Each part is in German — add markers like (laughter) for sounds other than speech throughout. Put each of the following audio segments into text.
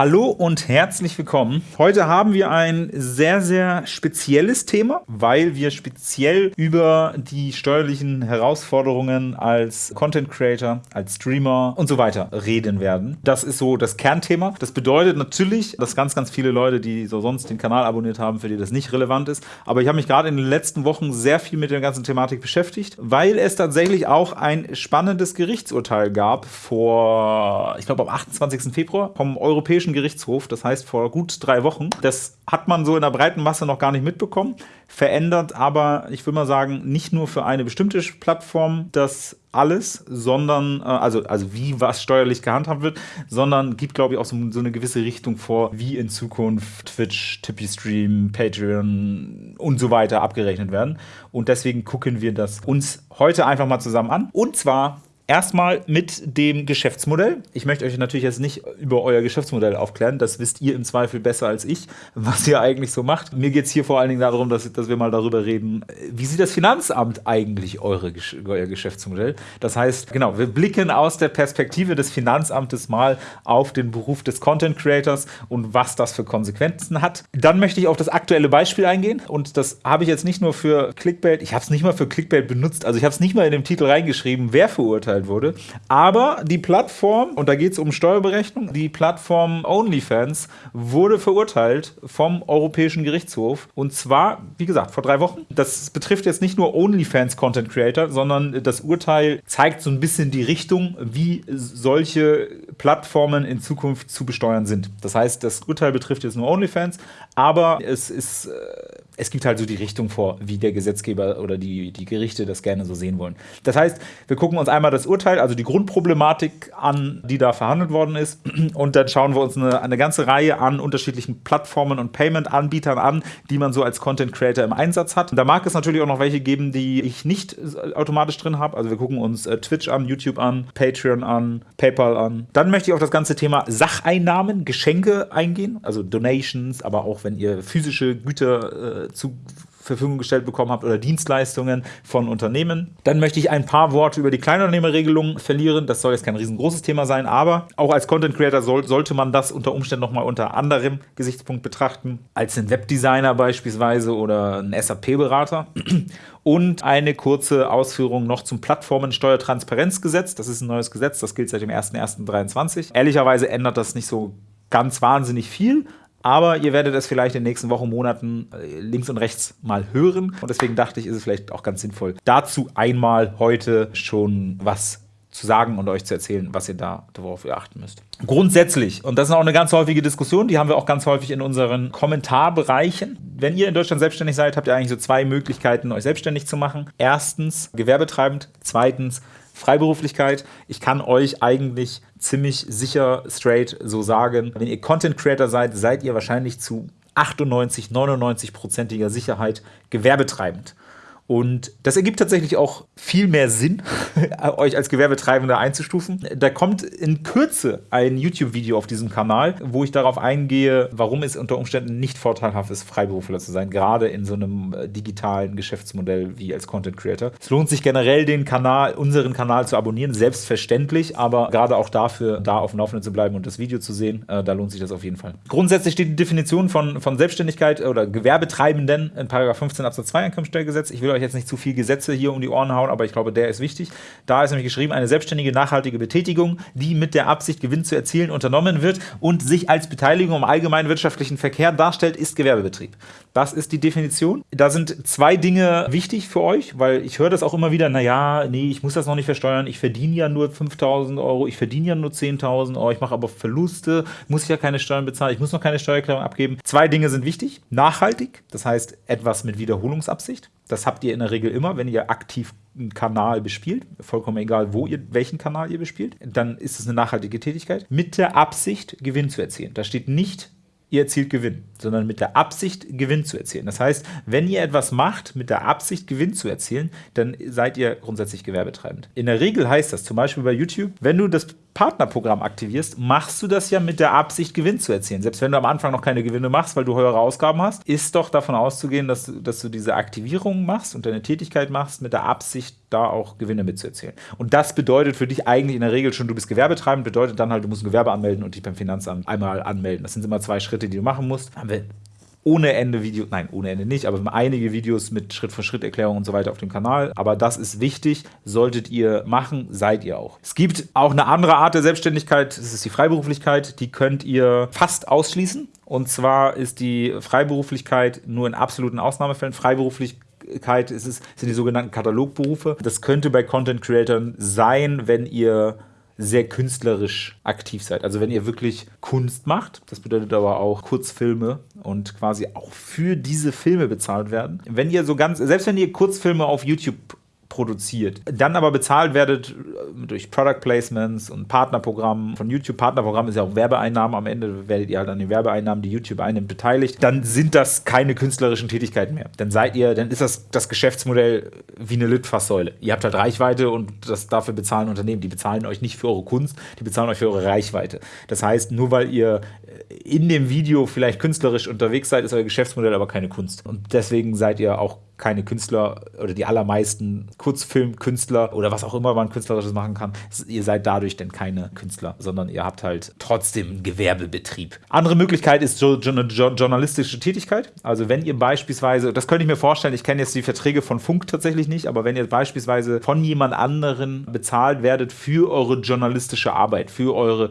Hallo und herzlich willkommen. Heute haben wir ein sehr, sehr spezielles Thema, weil wir speziell über die steuerlichen Herausforderungen als Content Creator, als Streamer und so weiter reden werden. Das ist so das Kernthema. Das bedeutet natürlich, dass ganz, ganz viele Leute, die so sonst den Kanal abonniert haben, für die das nicht relevant ist. Aber ich habe mich gerade in den letzten Wochen sehr viel mit der ganzen Thematik beschäftigt, weil es tatsächlich auch ein spannendes Gerichtsurteil gab vor, ich glaube, am 28. Februar vom Europäischen Europäischen Gerichtshof, das heißt vor gut drei Wochen. Das hat man so in der breiten Masse noch gar nicht mitbekommen, verändert aber, ich würde mal sagen, nicht nur für eine bestimmte Plattform das alles, sondern, äh, also, also wie was steuerlich gehandhabt wird, sondern gibt, glaube ich, auch so, so, eine gewisse Richtung vor, wie in Zukunft Twitch, Tippy Stream, Patreon und so weiter abgerechnet werden. Und deswegen gucken wir das uns heute einfach mal zusammen an. Und zwar Erstmal mit dem Geschäftsmodell. Ich möchte euch natürlich jetzt nicht über euer Geschäftsmodell aufklären. Das wisst ihr im Zweifel besser als ich, was ihr eigentlich so macht. Mir geht es hier vor allen Dingen darum, dass, dass wir mal darüber reden, wie sieht das Finanzamt eigentlich eure, euer Geschäftsmodell? Das heißt, genau, wir blicken aus der Perspektive des Finanzamtes mal auf den Beruf des Content Creators und was das für Konsequenzen hat. Dann möchte ich auf das aktuelle Beispiel eingehen. Und das habe ich jetzt nicht nur für Clickbait, ich habe es nicht mal für Clickbait benutzt. Also ich habe es nicht mal in dem Titel reingeschrieben, wer verurteilt verurteilt wurde. Aber die Plattform, und da geht es um Steuerberechnung, die Plattform OnlyFans wurde verurteilt vom Europäischen Gerichtshof. Und zwar, wie gesagt, vor drei Wochen. Das betrifft jetzt nicht nur OnlyFans Content Creator, sondern das Urteil zeigt so ein bisschen die Richtung, wie solche Plattformen in Zukunft zu besteuern sind. Das heißt, das Urteil betrifft jetzt nur OnlyFans, aber es ist äh, es gibt halt so die Richtung vor, wie der Gesetzgeber oder die, die Gerichte das gerne so sehen wollen. Das heißt, wir gucken uns einmal das Urteil, also die Grundproblematik an, die da verhandelt worden ist. Und dann schauen wir uns eine, eine ganze Reihe an unterschiedlichen Plattformen und Payment-Anbietern an, die man so als Content Creator im Einsatz hat. Da mag es natürlich auch noch welche geben, die ich nicht automatisch drin habe. Also wir gucken uns äh, Twitch an, YouTube an, Patreon an, PayPal an. Dann möchte ich auf das ganze Thema Sacheinnahmen, Geschenke eingehen, also Donations, aber auch wenn ihr physische Güter äh, zu Verfügung gestellt bekommen habt oder Dienstleistungen von Unternehmen. Dann möchte ich ein paar Worte über die Kleinunternehmerregelung verlieren. Das soll jetzt kein riesengroßes Thema sein, aber auch als Content Creator soll, sollte man das unter Umständen nochmal unter anderem Gesichtspunkt betrachten, als ein Webdesigner beispielsweise oder ein SAP-Berater. Und eine kurze Ausführung noch zum Plattformensteuertransparenzgesetz. Das ist ein neues Gesetz, das gilt seit dem 01.01.2023. Ehrlicherweise ändert das nicht so ganz wahnsinnig viel, aber ihr werdet es vielleicht in den nächsten Wochen, Monaten äh, links und rechts mal hören. Und deswegen dachte ich, ist es vielleicht auch ganz sinnvoll, dazu einmal heute schon was zu sagen und euch zu erzählen, was ihr da darauf achten müsst. Grundsätzlich, und das ist auch eine ganz häufige Diskussion, die haben wir auch ganz häufig in unseren Kommentarbereichen. Wenn ihr in Deutschland selbstständig seid, habt ihr eigentlich so zwei Möglichkeiten, euch selbstständig zu machen. Erstens gewerbetreibend, zweitens Freiberuflichkeit. Ich kann euch eigentlich ziemlich sicher straight so sagen, wenn ihr Content Creator seid, seid ihr wahrscheinlich zu 98, 99-prozentiger Sicherheit gewerbetreibend. Und das ergibt tatsächlich auch viel mehr Sinn, (laughs) euch als Gewerbetreibender einzustufen. Da kommt in Kürze ein YouTube-Video auf diesem Kanal, wo ich darauf eingehe, warum es unter Umständen nicht vorteilhaft ist, Freiberufler zu sein, gerade in so einem äh, digitalen Geschäftsmodell wie als Content Creator. Es lohnt sich generell, den Kanal, unseren Kanal zu abonnieren, selbstverständlich, aber gerade auch dafür, da auf dem Laufenden zu bleiben und das Video zu sehen, äh, da lohnt sich das auf jeden Fall. Grundsätzlich steht die Definition von, von Selbstständigkeit oder Gewerbetreibenden in 15 Absatz 2 Einkommensteuergesetz. Ich will euch euch jetzt nicht zu viel Gesetze hier um die Ohren hauen, aber ich glaube, der ist wichtig. Da ist nämlich geschrieben, eine selbstständige, nachhaltige Betätigung, die mit der Absicht, Gewinn zu erzielen, unternommen wird und sich als Beteiligung am allgemeinen wirtschaftlichen Verkehr darstellt, ist Gewerbebetrieb. Das ist die Definition. Da sind zwei Dinge wichtig für euch, weil ich höre das auch immer wieder, naja, nee, ich muss das noch nicht versteuern, ich verdiene ja nur 5.000 Euro, ich verdiene ja nur 10.000 Euro, ich mache aber Verluste, muss ich ja keine Steuern bezahlen, ich muss noch keine Steuererklärung abgeben. Zwei Dinge sind wichtig. Nachhaltig, das heißt etwas mit Wiederholungsabsicht. Das habt ihr in der Regel immer, wenn ihr aktiv einen Kanal bespielt, vollkommen egal, wo ihr, welchen Kanal ihr bespielt, dann ist es eine nachhaltige Tätigkeit, mit der Absicht, Gewinn zu erzielen. Da steht nicht, ihr erzielt Gewinn, sondern mit der Absicht, Gewinn zu erzielen. Das heißt, wenn ihr etwas macht mit der Absicht, Gewinn zu erzielen, dann seid ihr grundsätzlich gewerbetreibend. In der Regel heißt das zum Beispiel bei YouTube, wenn du das Partnerprogramm aktivierst, machst du das ja mit der Absicht, Gewinn zu erzielen. Selbst wenn du am Anfang noch keine Gewinne machst, weil du höhere Ausgaben hast, ist doch davon auszugehen, dass du, dass du diese Aktivierung machst und deine Tätigkeit machst mit der Absicht, da auch Gewinne mitzuerzielen. Und das bedeutet für dich eigentlich in der Regel schon, du bist gewerbetreibend, bedeutet dann halt, du musst ein Gewerbe anmelden und dich beim Finanzamt einmal anmelden. Das sind immer zwei Schritte, die du machen musst. Haben wir ohne Ende Videos, nein, ohne Ende nicht, aber einige Videos mit Schritt-für-Schritt-Erklärungen und so weiter auf dem Kanal. Aber das ist wichtig, solltet ihr machen, seid ihr auch. Es gibt auch eine andere Art der Selbstständigkeit, das ist die Freiberuflichkeit, die könnt ihr fast ausschließen. Und zwar ist die Freiberuflichkeit nur in absoluten Ausnahmefällen. Freiberuflichkeit ist es, sind die sogenannten Katalogberufe. Das könnte bei Content Creators sein, wenn ihr sehr künstlerisch aktiv seid. Also wenn ihr wirklich Kunst macht, das bedeutet aber auch Kurzfilme und quasi auch für diese Filme bezahlt werden. Wenn ihr so ganz, selbst wenn ihr Kurzfilme auf YouTube produziert. Dann aber bezahlt werdet äh, durch Product Placements und Partnerprogrammen von YouTube. Partnerprogramm ist ja auch Werbeeinnahmen. Am Ende werdet ihr halt an den Werbeeinnahmen, die YouTube einnimmt, beteiligt. Dann sind das keine künstlerischen Tätigkeiten mehr. Dann seid ihr, dann ist das das Geschäftsmodell wie eine Litfaßsäule. Ihr habt halt Reichweite und das dafür bezahlen Unternehmen. Die bezahlen euch nicht für eure Kunst, die bezahlen euch für eure Reichweite. Das heißt, nur weil ihr in dem Video vielleicht künstlerisch unterwegs seid, ist euer Geschäftsmodell aber keine Kunst. Und deswegen seid ihr auch keine Künstler oder die allermeisten Kurzfilmkünstler oder was auch immer man künstlerisches machen kann. Ihr seid dadurch denn keine Künstler, sondern ihr habt halt trotzdem einen Gewerbebetrieb. Andere Möglichkeit ist so journalistische Tätigkeit. Also wenn ihr beispielsweise, das könnte ich mir vorstellen, ich kenne jetzt die Verträge von Funk tatsächlich nicht, aber wenn ihr beispielsweise von jemand anderen bezahlt werdet für eure journalistische Arbeit, für eure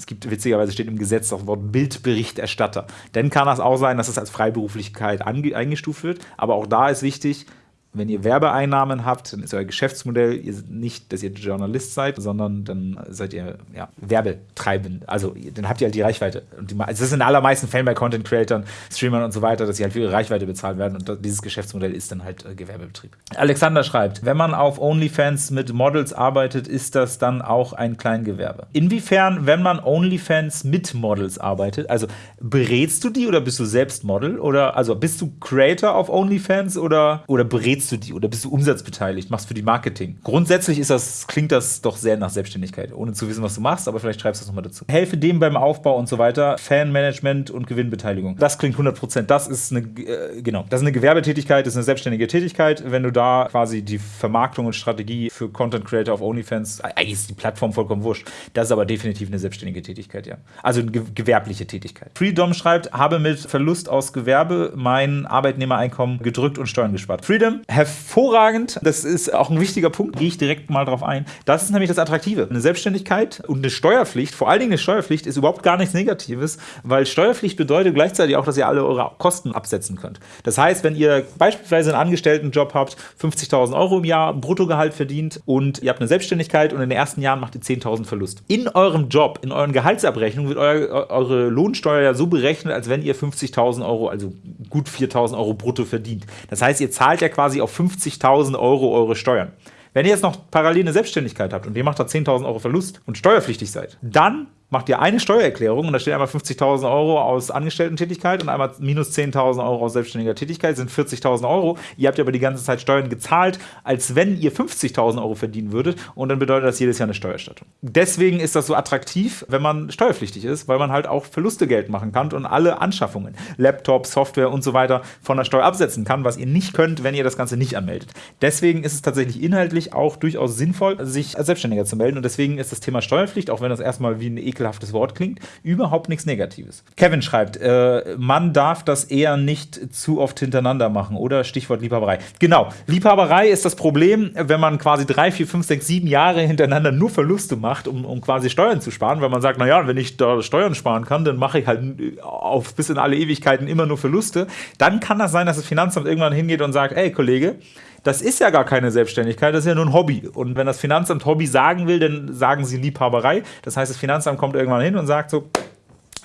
es gibt witzigerweise steht im Gesetz das Wort Bildberichterstatter. Dann kann das auch sein, dass es als Freiberuflichkeit eingestuft wird. Aber auch da ist wichtig, wenn ihr Werbeeinnahmen habt, dann ist euer Geschäftsmodell nicht, dass ihr Journalist seid, sondern dann seid ihr ja, Werbetreibend. Also dann habt ihr halt die Reichweite. Und die, also das ist in allermeisten Fällen bei Content Creators, Streamern und so weiter, dass sie halt für ihre Reichweite bezahlt werden. Und dieses Geschäftsmodell ist dann halt äh, Gewerbebetrieb. Alexander schreibt, wenn man auf OnlyFans mit Models arbeitet, ist das dann auch ein Kleingewerbe. Inwiefern, wenn man OnlyFans mit Models arbeitet, also berätst du die oder bist du selbst Model? Oder also bist du Creator auf OnlyFans oder, oder berätst berätst du die oder bist du umsatzbeteiligt, machst für die Marketing? Grundsätzlich ist das, klingt das doch sehr nach Selbstständigkeit, ohne zu wissen, was du machst, aber vielleicht schreibst du es nochmal dazu. Helfe dem beim Aufbau und so weiter, Fanmanagement und Gewinnbeteiligung. Das klingt 100%. Das ist eine, äh, genau, das ist eine Gewerbetätigkeit, das ist eine selbstständige Tätigkeit. Wenn du da quasi die Vermarktung und Strategie für Content Creator auf OnlyFans, eigentlich ist die Plattform vollkommen wurscht. Das ist aber definitiv eine selbstständige Tätigkeit, ja. Also eine gewerbliche Tätigkeit. Freedom schreibt, habe mit Verlust aus Gewerbe mein Arbeitnehmereinkommen gedrückt und Steuern gespart. Freedom, hervorragend. Das ist auch ein wichtiger Punkt, gehe ich direkt mal drauf ein. Das ist nämlich das Attraktive. Eine Selbstständigkeit und eine Steuerpflicht, vor allen Dingen eine Steuerpflicht, ist überhaupt gar nichts Negatives, weil Steuerpflicht bedeutet gleichzeitig auch, dass ihr alle eure Kosten absetzen könnt. Das heißt, wenn ihr beispielsweise einen Angestelltenjob habt, 50.000 Euro im Jahr Bruttogehalt verdient und ihr habt eine Selbstständigkeit und in den ersten Jahren macht ihr 10.000 Verlust. In eurem Job, in euren Gehaltsabrechnungen wird euer, eure Lohnsteuer ja so berechnet, als wenn ihr 50.000 Euro, also gut 4.000 Euro brutto verdient. Das heißt, ihr zahlt ja quasi auf 50.000 Euro eure Steuern. Wenn ihr jetzt noch parallel eine Selbstständigkeit habt und ihr macht da 10.000 Euro Verlust und steuerpflichtig seid, dann macht ihr eine Steuererklärung und da steht einmal 50.000 Euro aus Angestellten-Tätigkeit und einmal minus 10.000 Euro aus selbstständiger Tätigkeit, sind 40.000 Euro. Ihr habt aber die ganze Zeit Steuern gezahlt, als wenn ihr 50.000 Euro verdienen würdet und dann bedeutet das jedes Jahr eine Steuerstattung. Deswegen ist das so attraktiv, wenn man steuerpflichtig ist, weil man halt auch Verluste Geld machen kann und alle Anschaffungen, Laptop, Software und so weiter von der Steuer absetzen kann, was ihr nicht könnt, wenn ihr das Ganze nicht anmeldet. Deswegen ist es tatsächlich inhaltlich auch durchaus sinnvoll, sich als Selbstständiger zu melden und deswegen ist das Thema Steuerpflicht, auch wenn das erstmal wie ein Ekel ekelhaftes Wort klingt, überhaupt nichts Negatives. Kevin schreibt, äh, man darf das eher nicht zu oft hintereinander machen, oder? Stichwort Liebhaberei. Genau, Liebhaberei ist das Problem, wenn man quasi drei, vier, fünf, sechs, sieben Jahre hintereinander nur Verluste macht, um, um quasi Steuern zu sparen, weil man sagt, naja, wenn ich da Steuern sparen kann, dann mache ich halt auf bis in alle Ewigkeiten immer nur Verluste. Dann kann das sein, dass das Finanzamt irgendwann hingeht und sagt, ey Kollege, das ist ja gar keine Selbstständigkeit, das ist ja nur ein Hobby. Und wenn das Finanzamt Hobby sagen will, dann sagen sie Liebhaberei. Das heißt, das Finanzamt kommt irgendwann hin und sagt so,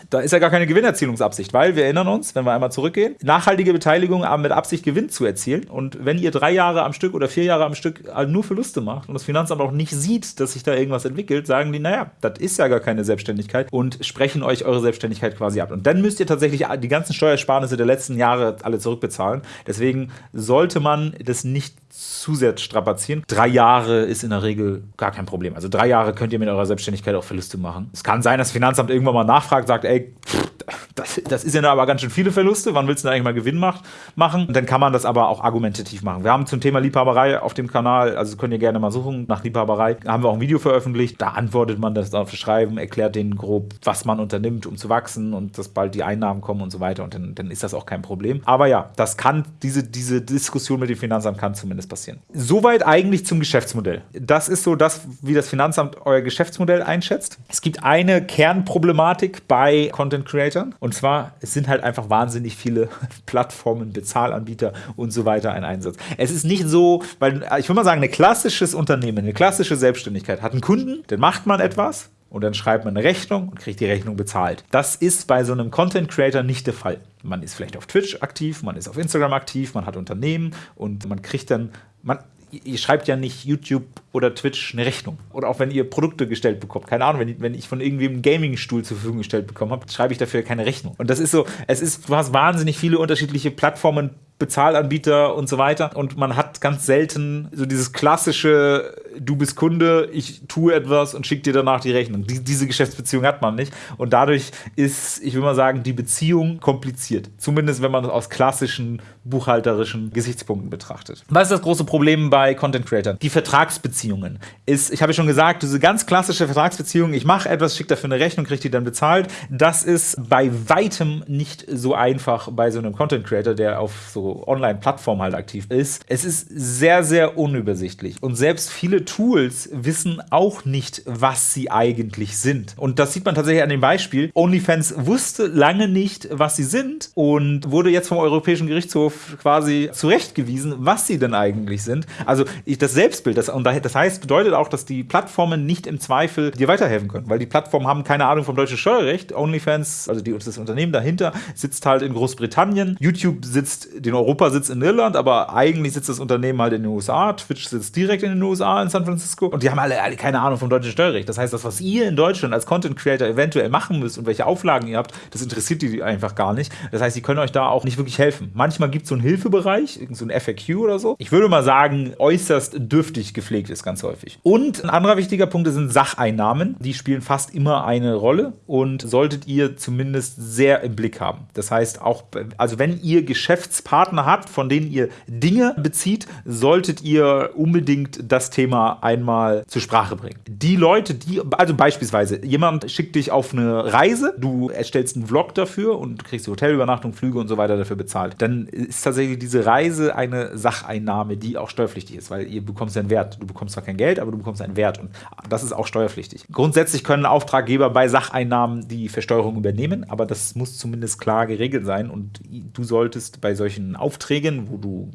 Da ist ja gar keine Gewinnerzielungsabsicht, weil wir erinnern uns, wenn wir einmal zurückgehen, nachhaltige Beteiligung aber mit Absicht Gewinn zu erzielen. Und wenn ihr drei Jahre am Stück oder vier Jahre am Stück nur Verluste macht und das Finanzamt auch nicht sieht, dass sich da irgendwas entwickelt, sagen die, naja, das ist ja gar keine Selbstständigkeit und sprechen euch eure Selbstständigkeit quasi ab. Und dann müsst ihr tatsächlich die ganzen Steuersparnisse der letzten Jahre alle zurückbezahlen. Deswegen sollte man das nicht zu sehr strapazieren. Drei Jahre ist in der Regel gar kein Problem. Also drei Jahre könnt ihr mit eurer Selbstständigkeit auch Verluste machen. Es kann sein, dass das Finanzamt irgendwann mal nachfragt, sagt, ey, like das, das ist ja aber ganz schön viele Verluste, wann willst du eigentlich mal Gewinn macht, machen? Und dann kann man das aber auch argumentativ machen. Wir haben zum Thema Liebhaberei auf dem Kanal, also könnt ihr gerne mal suchen, nach Liebhaberei, haben wir auch ein Video veröffentlicht. Da antwortet man das auf Schreiben, erklärt denen grob, was man unternimmt, um zu wachsen und dass bald die Einnahmen kommen und so weiter. Und dann, dann ist das auch kein Problem. Aber ja, das kann, diese, diese Diskussion mit dem Finanzamt kann zumindest passieren. Soweit eigentlich zum Geschäftsmodell. Das ist so das, wie das Finanzamt euer Geschäftsmodell einschätzt. Es gibt eine Kernproblematik bei Content Creators und zwar, es sind halt einfach wahnsinnig viele (laughs) Plattformen, Bezahlanbieter und so weiter ein Einsatz. Es ist nicht so, weil ich würde mal sagen, ein klassisches Unternehmen, eine klassische Selbstständigkeit hat einen Kunden, dann macht man etwas, und dann schreibt man eine Rechnung und kriegt die Rechnung bezahlt. Das ist bei so einem Content Creator nicht der Fall. Man ist vielleicht auf Twitch aktiv, man ist auf Instagram aktiv, man hat Unternehmen und man kriegt dann, man, ihr schreibt ja nicht YouTube oder Twitch eine Rechnung. Oder auch wenn ihr Produkte gestellt bekommt. Keine Ahnung, wenn ich, wenn ich von irgendwie einen Gaming-Stuhl zur Verfügung gestellt bekommen habe, schreibe ich dafür keine Rechnung. Und das ist so, es ist, du hast wahnsinnig viele unterschiedliche Plattformen, Bezahlanbieter und so weiter. Und man hat ganz selten so dieses klassische, du bist Kunde, ich tue etwas und schicke dir danach die Rechnung. Die, diese Geschäftsbeziehung hat man nicht. Und dadurch ist, ich will mal sagen, die Beziehung kompliziert. Zumindest wenn man das aus klassischen buchhalterischen Gesichtspunkten betrachtet. Was ist das große Problem bei Content Creators? Die Vertragsbeziehungen. Ist, ich habe ja schon gesagt, diese ganz klassische Vertragsbeziehung, ich mache etwas, schicke dafür eine Rechnung, kriege die dann bezahlt. Das ist bei weitem nicht so einfach bei so einem Content Creator, der auf so Online-Plattformen halt aktiv ist. Es ist sehr, sehr unübersichtlich. Und selbst viele Tools wissen auch nicht, was sie eigentlich sind. Und das sieht man tatsächlich an dem Beispiel. OnlyFans wusste lange nicht, was sie sind und wurde jetzt vom Europäischen Gerichtshof quasi zurechtgewiesen, was sie denn eigentlich sind. Also das Selbstbild, das, und das heißt, bedeutet auch, dass die Plattformen nicht im Zweifel dir weiterhelfen können, weil die Plattformen haben keine Ahnung vom deutschen Steuerrecht. OnlyFans, also die, das Unternehmen dahinter, sitzt halt in Großbritannien. YouTube sitzt den Europa sitzt in Irland, aber eigentlich sitzt das Unternehmen halt in den USA. Twitch sitzt direkt in den USA, in San Francisco. Und die haben alle, alle keine Ahnung vom deutschen Steuerrecht. Das heißt, das, was ihr in Deutschland als Content Creator eventuell machen müsst und welche Auflagen ihr habt, das interessiert die einfach gar nicht. Das heißt, die können euch da auch nicht wirklich helfen. Manchmal gibt es so einen Hilfebereich, so ein FAQ oder so. Ich würde mal sagen, äußerst dürftig gepflegt ist ganz häufig. Und ein anderer wichtiger Punkt sind Sacheinnahmen. Die spielen fast immer eine Rolle und solltet ihr zumindest sehr im Blick haben. Das heißt, auch, also wenn ihr Geschäftspartner Partner habt, von denen ihr Dinge bezieht, solltet ihr unbedingt das Thema einmal zur Sprache bringen. Die Leute, die, also beispielsweise, jemand schickt dich auf eine Reise, du erstellst einen Vlog dafür und kriegst die Hotelübernachtung, Flüge und so weiter dafür bezahlt. Dann ist tatsächlich diese Reise eine Sacheinnahme, die auch steuerpflichtig ist, weil ihr bekommst einen Wert. Du bekommst zwar kein Geld, aber du bekommst einen Wert und das ist auch steuerpflichtig. Grundsätzlich können Auftraggeber bei Sacheinnahmen die Versteuerung übernehmen, aber das muss zumindest klar geregelt sein und du solltest bei solchen Aufträgen, wo du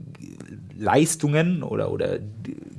Leistungen oder, oder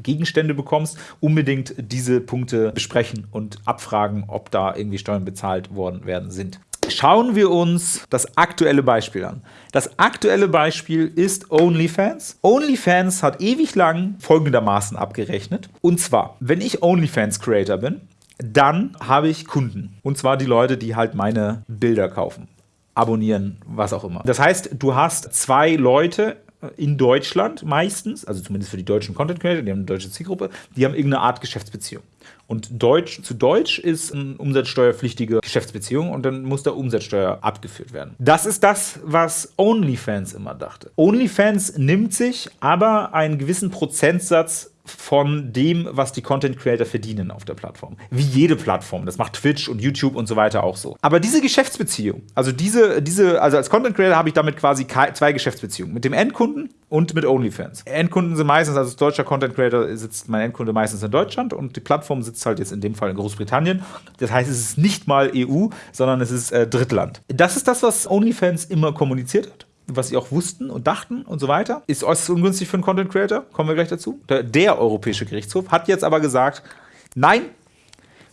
Gegenstände bekommst, unbedingt diese Punkte besprechen und abfragen, ob da irgendwie Steuern bezahlt worden werden sind. Schauen wir uns das aktuelle Beispiel an. Das aktuelle Beispiel ist OnlyFans. OnlyFans hat ewig lang folgendermaßen abgerechnet. Und zwar, wenn ich OnlyFans-Creator bin, dann habe ich Kunden. Und zwar die Leute, die halt meine Bilder kaufen abonnieren, was auch immer. Das heißt, du hast zwei Leute in Deutschland meistens, also zumindest für die deutschen Content Creator, die haben eine deutsche Zielgruppe, die haben irgendeine Art Geschäftsbeziehung. Und Deutsch zu Deutsch ist eine umsatzsteuerpflichtige Geschäftsbeziehung und dann muss da Umsatzsteuer abgeführt werden. Das ist das, was OnlyFans immer dachte. OnlyFans nimmt sich aber einen gewissen Prozentsatz von dem, was die Content Creator verdienen auf der Plattform. Wie jede Plattform. Das macht Twitch und YouTube und so weiter auch so. Aber diese Geschäftsbeziehung, also diese, diese, also als Content Creator habe ich damit quasi zwei Geschäftsbeziehungen. Mit dem Endkunden und mit OnlyFans. Endkunden sind meistens, also als deutscher Content Creator sitzt mein Endkunde meistens in Deutschland und die Plattform sitzt halt jetzt in dem Fall in Großbritannien. Das heißt, es ist nicht mal EU, sondern es ist äh, Drittland. Das ist das, was OnlyFans immer kommuniziert hat was sie auch wussten und dachten und so weiter. Ist äußerst ungünstig für einen Content Creator, kommen wir gleich dazu. Der, der Europäische Gerichtshof hat jetzt aber gesagt, nein,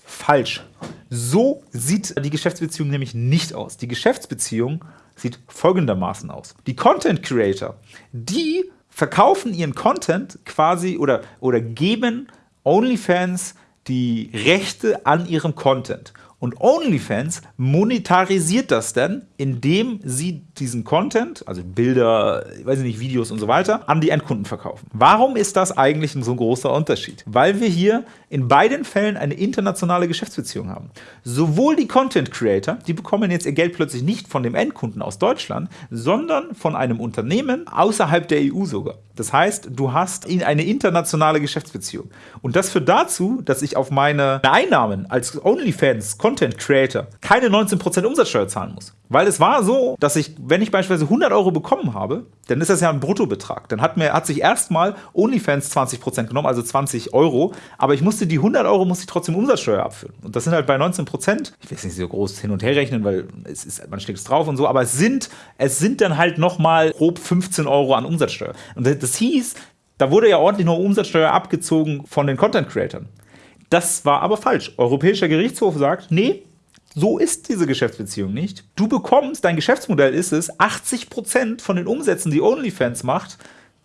falsch. So sieht die Geschäftsbeziehung nämlich nicht aus. Die Geschäftsbeziehung sieht folgendermaßen aus. Die Content Creator, die verkaufen ihren Content quasi oder, oder geben OnlyFans die Rechte an ihrem Content. Und OnlyFans monetarisiert das dann, indem sie diesen Content, also Bilder, ich weiß nicht, Videos und so weiter, an die Endkunden verkaufen. Warum ist das eigentlich ein so großer Unterschied? Weil wir hier in beiden Fällen eine internationale Geschäftsbeziehung haben. Sowohl die Content Creator, die bekommen jetzt ihr Geld plötzlich nicht von dem Endkunden aus Deutschland, sondern von einem Unternehmen außerhalb der EU sogar. Das heißt, du hast eine internationale Geschäftsbeziehung. Und das führt dazu, dass ich auf meine Einnahmen als OnlyFans Content Creator keine 19% Umsatzsteuer zahlen muss. Weil es war so, dass ich, wenn ich beispielsweise 100 Euro bekommen habe, dann ist das ja ein Bruttobetrag. Dann hat, mir, hat sich erstmal OnlyFans 20% genommen, also 20 Euro, aber ich musste die 100 Euro musste ich trotzdem Umsatzsteuer abführen. Und das sind halt bei 19%, ich will es nicht so groß hin und her rechnen, weil es ist, man schlägt es drauf und so, aber es sind, es sind dann halt nochmal grob 15 Euro an Umsatzsteuer. Und das hieß, da wurde ja ordentlich noch Umsatzsteuer abgezogen von den Content-Creatern. Das war aber falsch. Europäischer Gerichtshof sagt, nee, so ist diese Geschäftsbeziehung nicht. Du bekommst, dein Geschäftsmodell ist es, 80% von den Umsätzen, die OnlyFans macht,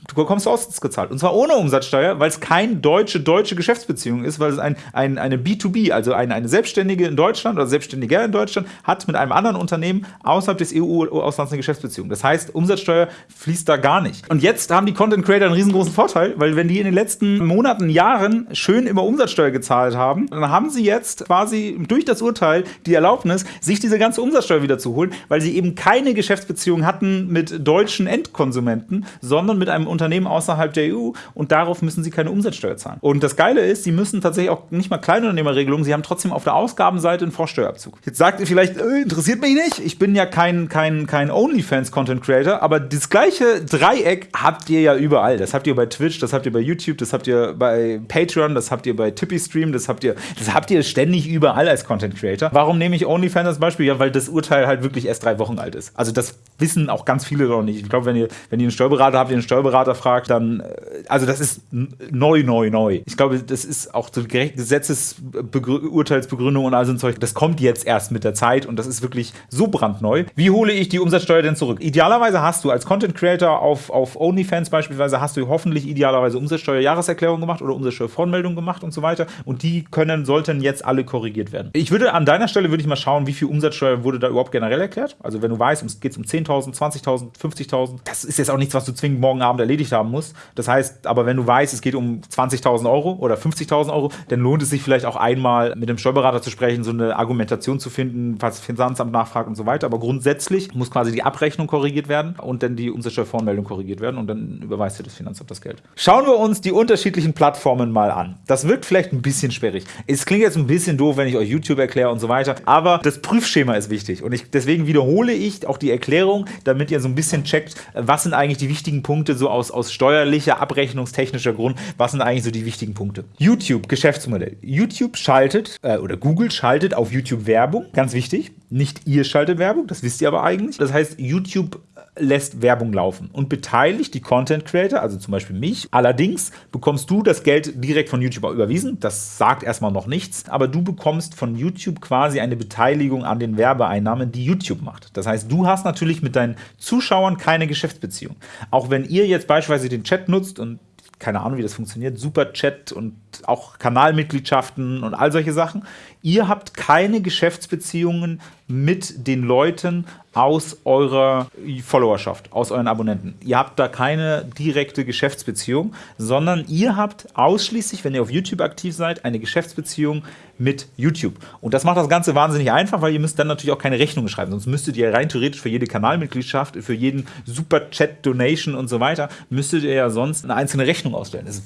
du bekommst ausgezahlt. Und zwar ohne Umsatzsteuer, weil es keine deutsche deutsche Geschäftsbeziehung ist, weil es ein, ein, eine B2B, also eine, eine Selbstständige in Deutschland oder Selbstständiger in Deutschland, hat mit einem anderen Unternehmen außerhalb des EU-Auslands eine Geschäftsbeziehung. Das heißt, Umsatzsteuer fließt da gar nicht. Und jetzt haben die Content Creator einen riesengroßen Vorteil, weil wenn die in den letzten Monaten, Jahren schön immer Umsatzsteuer gezahlt haben, dann haben sie jetzt quasi durch das Urteil die Erlaubnis, sich diese ganze Umsatzsteuer wieder zu holen, weil sie eben keine Geschäftsbeziehung hatten mit deutschen Endkonsumenten, sondern mit einem Unternehmen außerhalb der EU und darauf müssen sie keine Umsatzsteuer zahlen. Und das Geile ist, sie müssen tatsächlich auch nicht mal Kleinunternehmerregelungen, sie haben trotzdem auf der Ausgabenseite einen Vorsteuerabzug. Jetzt sagt ihr vielleicht, äh, interessiert mich nicht, ich bin ja kein, kein, kein OnlyFans-Content-Creator, aber das gleiche Dreieck habt ihr ja überall. Das habt ihr bei Twitch, das habt ihr bei YouTube, das habt ihr bei Patreon, das habt ihr bei Tippy Stream, das habt ihr, das habt ihr ständig überall als Content-Creator. Warum nehme ich OnlyFans als Beispiel? Ja, weil das Urteil halt wirklich erst drei Wochen alt ist. Also das wissen auch ganz viele noch nicht. Ich glaube, wenn ihr, wenn ihr einen Steuerberater habt, ihr einen Steuerberater Steuerberater fragt, dann, äh, also das ist neu, neu, neu. Ich glaube, das ist auch so Gesetzesurteilsbegründung und all so ein Zeug. Das kommt jetzt erst mit der Zeit und das ist wirklich so brandneu. Wie hole ich die Umsatzsteuer denn zurück? Idealerweise hast du als Content Creator auf, auf OnlyFans beispielsweise, hast du hoffentlich idealerweise Umsatzsteuer-Jahreserklärung gemacht oder Umsatzsteuervoranmeldung gemacht und so weiter. Und die können, sollten jetzt alle korrigiert werden. Ich würde an deiner Stelle würde ich mal schauen, wie viel Umsatzsteuer wurde da überhaupt generell erklärt. Also wenn du weißt, es geht um 10.000, 20.000, 50.000, das ist jetzt auch nichts, was du zwingend morgen Abend erlebst erledigt haben muss. Das heißt, aber wenn du weißt, es geht um 20.000 Euro oder 50.000 Euro, dann lohnt es sich vielleicht auch einmal mit dem Steuerberater zu sprechen, so eine Argumentation zu finden, falls das Finanzamt nachfragt und so weiter. Aber grundsätzlich muss quasi die Abrechnung korrigiert werden und dann die Umsatzsteuervoranmeldung korrigiert werden und dann überweist dir das Finanzamt das Geld. Schauen wir uns die unterschiedlichen Plattformen mal an. Das wirkt vielleicht ein bisschen sperrig. Es klingt jetzt ein bisschen doof, wenn ich euch YouTube erkläre und so weiter, aber das Prüfschema ist wichtig und ich, deswegen wiederhole ich auch die Erklärung, damit ihr so ein bisschen checkt, was sind eigentlich die wichtigen Punkte so aus aus, aus steuerlicher, abrechnungstechnischer Grund, was sind eigentlich so die wichtigen Punkte? YouTube, Geschäftsmodell. YouTube schaltet, äh, oder Google schaltet auf YouTube Werbung, ganz wichtig. Nicht ihr schaltet Werbung, das wisst ihr aber eigentlich. Das heißt, YouTube lässt Werbung laufen und beteiligt die Content Creator, also zum Beispiel mich. Allerdings bekommst du das Geld direkt von YouTube überwiesen. Das sagt erstmal noch nichts, aber du bekommst von YouTube quasi eine Beteiligung an den Werbeeinnahmen, die YouTube macht. Das heißt, du hast natürlich mit deinen Zuschauern keine Geschäftsbeziehung. Auch wenn ihr jetzt beispielsweise den Chat nutzt und keine Ahnung, wie das funktioniert, Super Chat und auch Kanalmitgliedschaften und all solche Sachen. Ihr habt keine Geschäftsbeziehungen mit den Leuten aus eurer Followerschaft, aus euren Abonnenten. Ihr habt da keine direkte Geschäftsbeziehung, sondern ihr habt ausschließlich, wenn ihr auf YouTube aktiv seid, eine Geschäftsbeziehung mit YouTube. Und das macht das Ganze wahnsinnig einfach, weil ihr müsst dann natürlich auch keine Rechnungen schreiben. Sonst müsstet ihr rein theoretisch für jede Kanalmitgliedschaft, für jeden Super-Chat-Donation und so weiter, müsstet ihr ja sonst eine einzelne Rechnung ausstellen. Das ist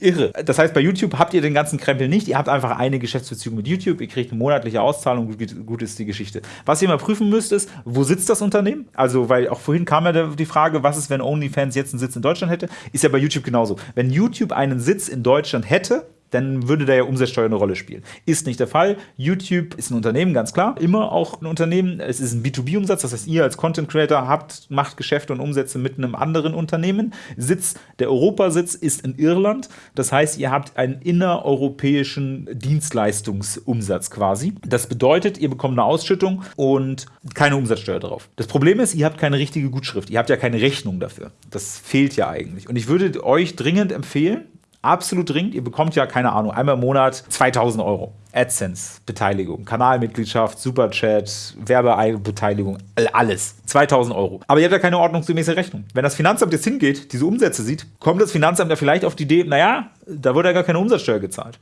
irre. Das heißt, bei YouTube habt ihr den ganzen Krempel nicht. Ihr habt einfach eine Geschäftsbeziehung mit YouTube. Ihr kriegt eine monatliche Auszahlung. Gut ist die Geschichte. Was ihr mal prüfen müsst, ist, wo sitzt das Unternehmen? Also, weil auch vorhin kam ja die Frage, was ist, wenn OnlyFans jetzt einen Sitz in Deutschland hätte? Ist ja bei YouTube genauso. Wenn YouTube einen Sitz in Deutschland hätte, dann würde da ja Umsatzsteuer eine Rolle spielen. Ist nicht der Fall. YouTube ist ein Unternehmen, ganz klar. Immer auch ein Unternehmen. Es ist ein B2B-Umsatz, das heißt, ihr als Content Creator habt, macht Geschäfte und Umsätze mit einem anderen Unternehmen. Sitz, der Europasitz ist in Irland. Das heißt, ihr habt einen innereuropäischen Dienstleistungsumsatz quasi. Das bedeutet, ihr bekommt eine Ausschüttung und keine Umsatzsteuer drauf. Das Problem ist, ihr habt keine richtige Gutschrift. Ihr habt ja keine Rechnung dafür. Das fehlt ja eigentlich. Und ich würde euch dringend empfehlen, absolut dringend. Ihr bekommt ja, keine Ahnung, einmal im Monat 2000 Euro. AdSense-Beteiligung, Kanalmitgliedschaft, Superchat, Werbebeteiligung, alles. 2000 Euro. Aber ihr habt ja keine ordnungsgemäße Rechnung. Wenn das Finanzamt jetzt hingeht, diese Umsätze sieht, kommt das Finanzamt ja vielleicht auf die Idee, naja, da wurde ja gar keine Umsatzsteuer gezahlt.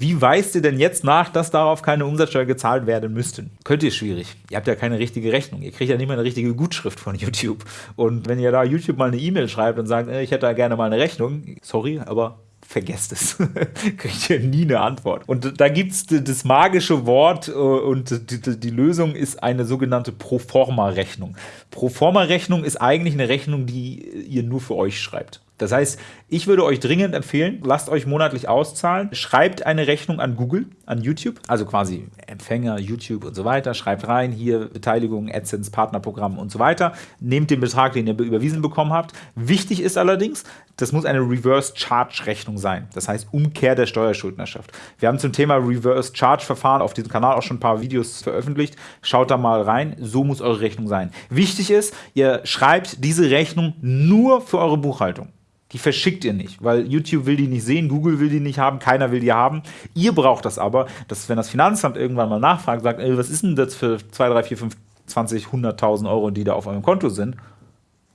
Wie weist ihr denn jetzt nach, dass darauf keine Umsatzsteuer gezahlt werden müssten? Könnt ihr schwierig. Ihr habt ja keine richtige Rechnung. Ihr kriegt ja nicht mal eine richtige Gutschrift von YouTube. Und wenn ihr da YouTube mal eine E-Mail schreibt und sagt, ich hätte da gerne mal eine Rechnung, sorry, aber vergesst es. (laughs) Kriegt ihr nie eine Antwort. Und da gibt es das magische Wort äh, und die, die, Lösung ist eine sogenannte Proforma-Rechnung. Proforma-Rechnung ist eigentlich eine Rechnung, die ihr nur für euch schreibt. Das heißt, ich würde euch dringend empfehlen, lasst euch monatlich auszahlen, schreibt eine Rechnung an Google, an YouTube, also quasi Empfänger, YouTube und so weiter, schreibt rein, hier Beteiligung, AdSense, Partnerprogramm und so weiter, nehmt den Betrag, den ihr überwiesen bekommen habt. Wichtig ist allerdings, das muss eine Reverse Charge Rechnung sein, das heißt Umkehr der Steuerschuldnerschaft. Wir haben zum Thema Reverse Charge Verfahren auf diesem Kanal auch schon ein paar Videos veröffentlicht, schaut da mal rein, so muss eure Rechnung sein. Wichtig ist, ihr schreibt diese Rechnung nur für eure Buchhaltung. Die verschickt ihr nicht, weil YouTube will die nicht sehen, Google will die nicht haben, keiner will die haben. Ihr braucht das aber, dass wenn das Finanzamt irgendwann mal nachfragt, sagt, ey, was ist denn das für 2, 3, 4, 5, 20, 100.000 Euro, die da auf eurem Konto sind?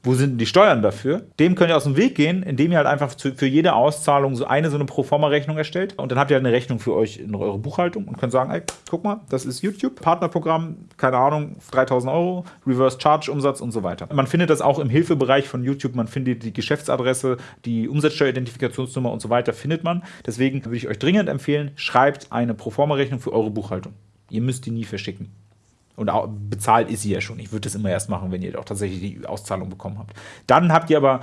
Wo sind denn die Steuern dafür? Dem könnt ihr aus dem Weg gehen, indem ihr halt einfach für jede Auszahlung so eine so eine Proforma-Rechnung erstellt. Und dann habt ihr halt eine Rechnung für euch in eure Buchhaltung und könnt sagen, ey, guck mal, das ist YouTube, Partnerprogramm, keine Ahnung, 3000 Euro, Reverse Charge Umsatz und so weiter. Man findet das auch im Hilfebereich von YouTube. Man findet die Geschäftsadresse, die Umsatzsteueridentifikationsnummer und so weiter findet man. Deswegen würde ich euch dringend empfehlen, schreibt eine Proforma-Rechnung für eure Buchhaltung. Ihr müsst die nie verschicken. Und bezahlt ist sie ja schon. Ich würde das immer erst machen, wenn ihr auch tatsächlich die Auszahlung bekommen habt. Dann habt ihr aber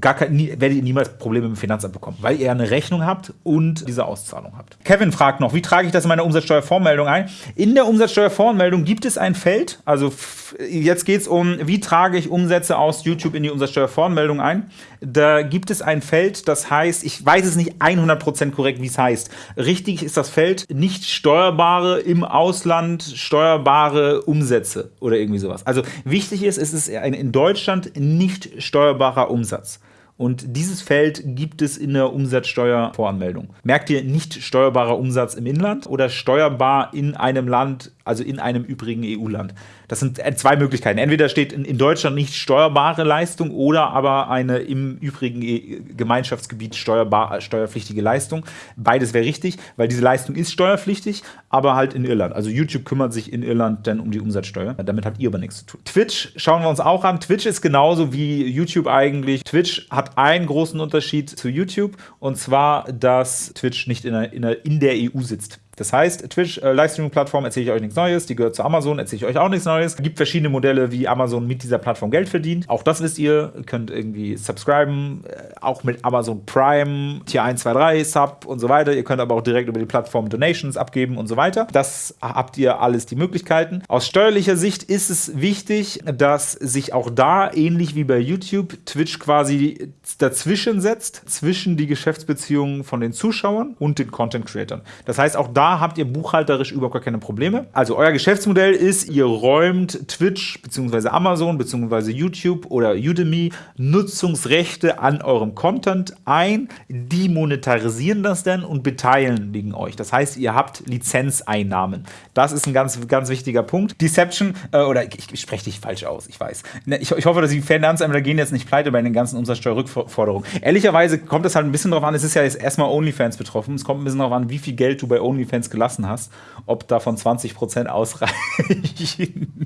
gar kein, nie, werdet ihr niemals Probleme mit dem Finanzamt bekommen, weil ihr eine Rechnung habt und diese Auszahlung habt. Kevin fragt noch, wie trage ich das in meine Umsatzsteuervormeldung ein? In der Umsatzsteuervormeldung gibt es ein Feld, also jetzt geht es um, wie trage ich Umsätze aus YouTube in die Umsatzsteuervoranmeldung ein. Da gibt es ein Feld, das heißt, ich weiß es nicht 100% korrekt, wie es heißt. Richtig ist das Feld nicht steuerbare im Ausland steuerbare Umsätze oder irgendwie sowas. Also wichtig ist, es ist ein in Deutschland nicht steuerbarer Umsatz. Und dieses Feld gibt es in der Umsatzsteuervoranmeldung. Merkt ihr nicht steuerbarer Umsatz im Inland oder steuerbar in einem Land, also in einem übrigen EU-Land? Das sind äh, zwei Möglichkeiten. Entweder steht in, Deutschland nicht steuerbare Leistung oder aber eine im übrigen e, Gemeinschaftsgebiet steuerbar, steuerpflichtige Leistung. Beides wäre richtig, weil diese Leistung ist steuerpflichtig, aber halt in Irland. Also YouTube kümmert sich in Irland dann um die Umsatzsteuer. Damit habt ihr aber nichts zu tun. Twitch schauen wir uns auch an. Twitch ist genauso wie YouTube eigentlich. Twitch hat einen großen Unterschied zu YouTube und zwar, dass Twitch nicht in der, in der, in der EU sitzt. Das heißt, Twitch, äh, Livestreaming-Plattform, erzähle ich euch nichts Neues, die gehört zu Amazon, erzähle ich euch auch nichts Neues. Es gibt verschiedene Modelle, wie Amazon mit dieser Plattform Geld verdient. Auch das wisst ihr, ihr könnt irgendwie subscriben, äh, auch mit Amazon Prime, Tier 1, 2, 3, Sub und so weiter. Ihr könnt aber auch direkt über die Plattform Donations abgeben und so weiter. Das habt ihr alles die Möglichkeiten. Aus steuerlicher Sicht ist es wichtig, dass sich auch da, ähnlich wie bei YouTube, Twitch quasi dazwischen setzt, zwischen die Geschäftsbeziehungen von den Zuschauern und den Content-Creatern. Das heißt, auch da habt ihr buchhalterisch überhaupt gar keine Probleme. Also euer Geschäftsmodell ist, ihr räumt Twitch bzw. Amazon bzw. YouTube oder Udemy Nutzungsrechte an eurem Content ein, die monetarisieren das dann und beteiligen euch. Das heißt, ihr habt Lizenzeinnahmen. Das ist ein ganz, ganz wichtiger Punkt. Deception, äh, oder ich, ich spreche dich falsch aus, ich weiß. Ne, ich, ich hoffe, dass die Finanzämter gehen jetzt nicht pleite bei den ganzen Umsatzsteuerrückforderungen. Ehrlicherweise kommt es halt ein bisschen darauf an, es ist ja jetzt erstmal OnlyFans betroffen, es kommt ein bisschen darauf an, wie viel Geld du bei OnlyFans Fans gelassen hast, ob davon 20% ausreichen.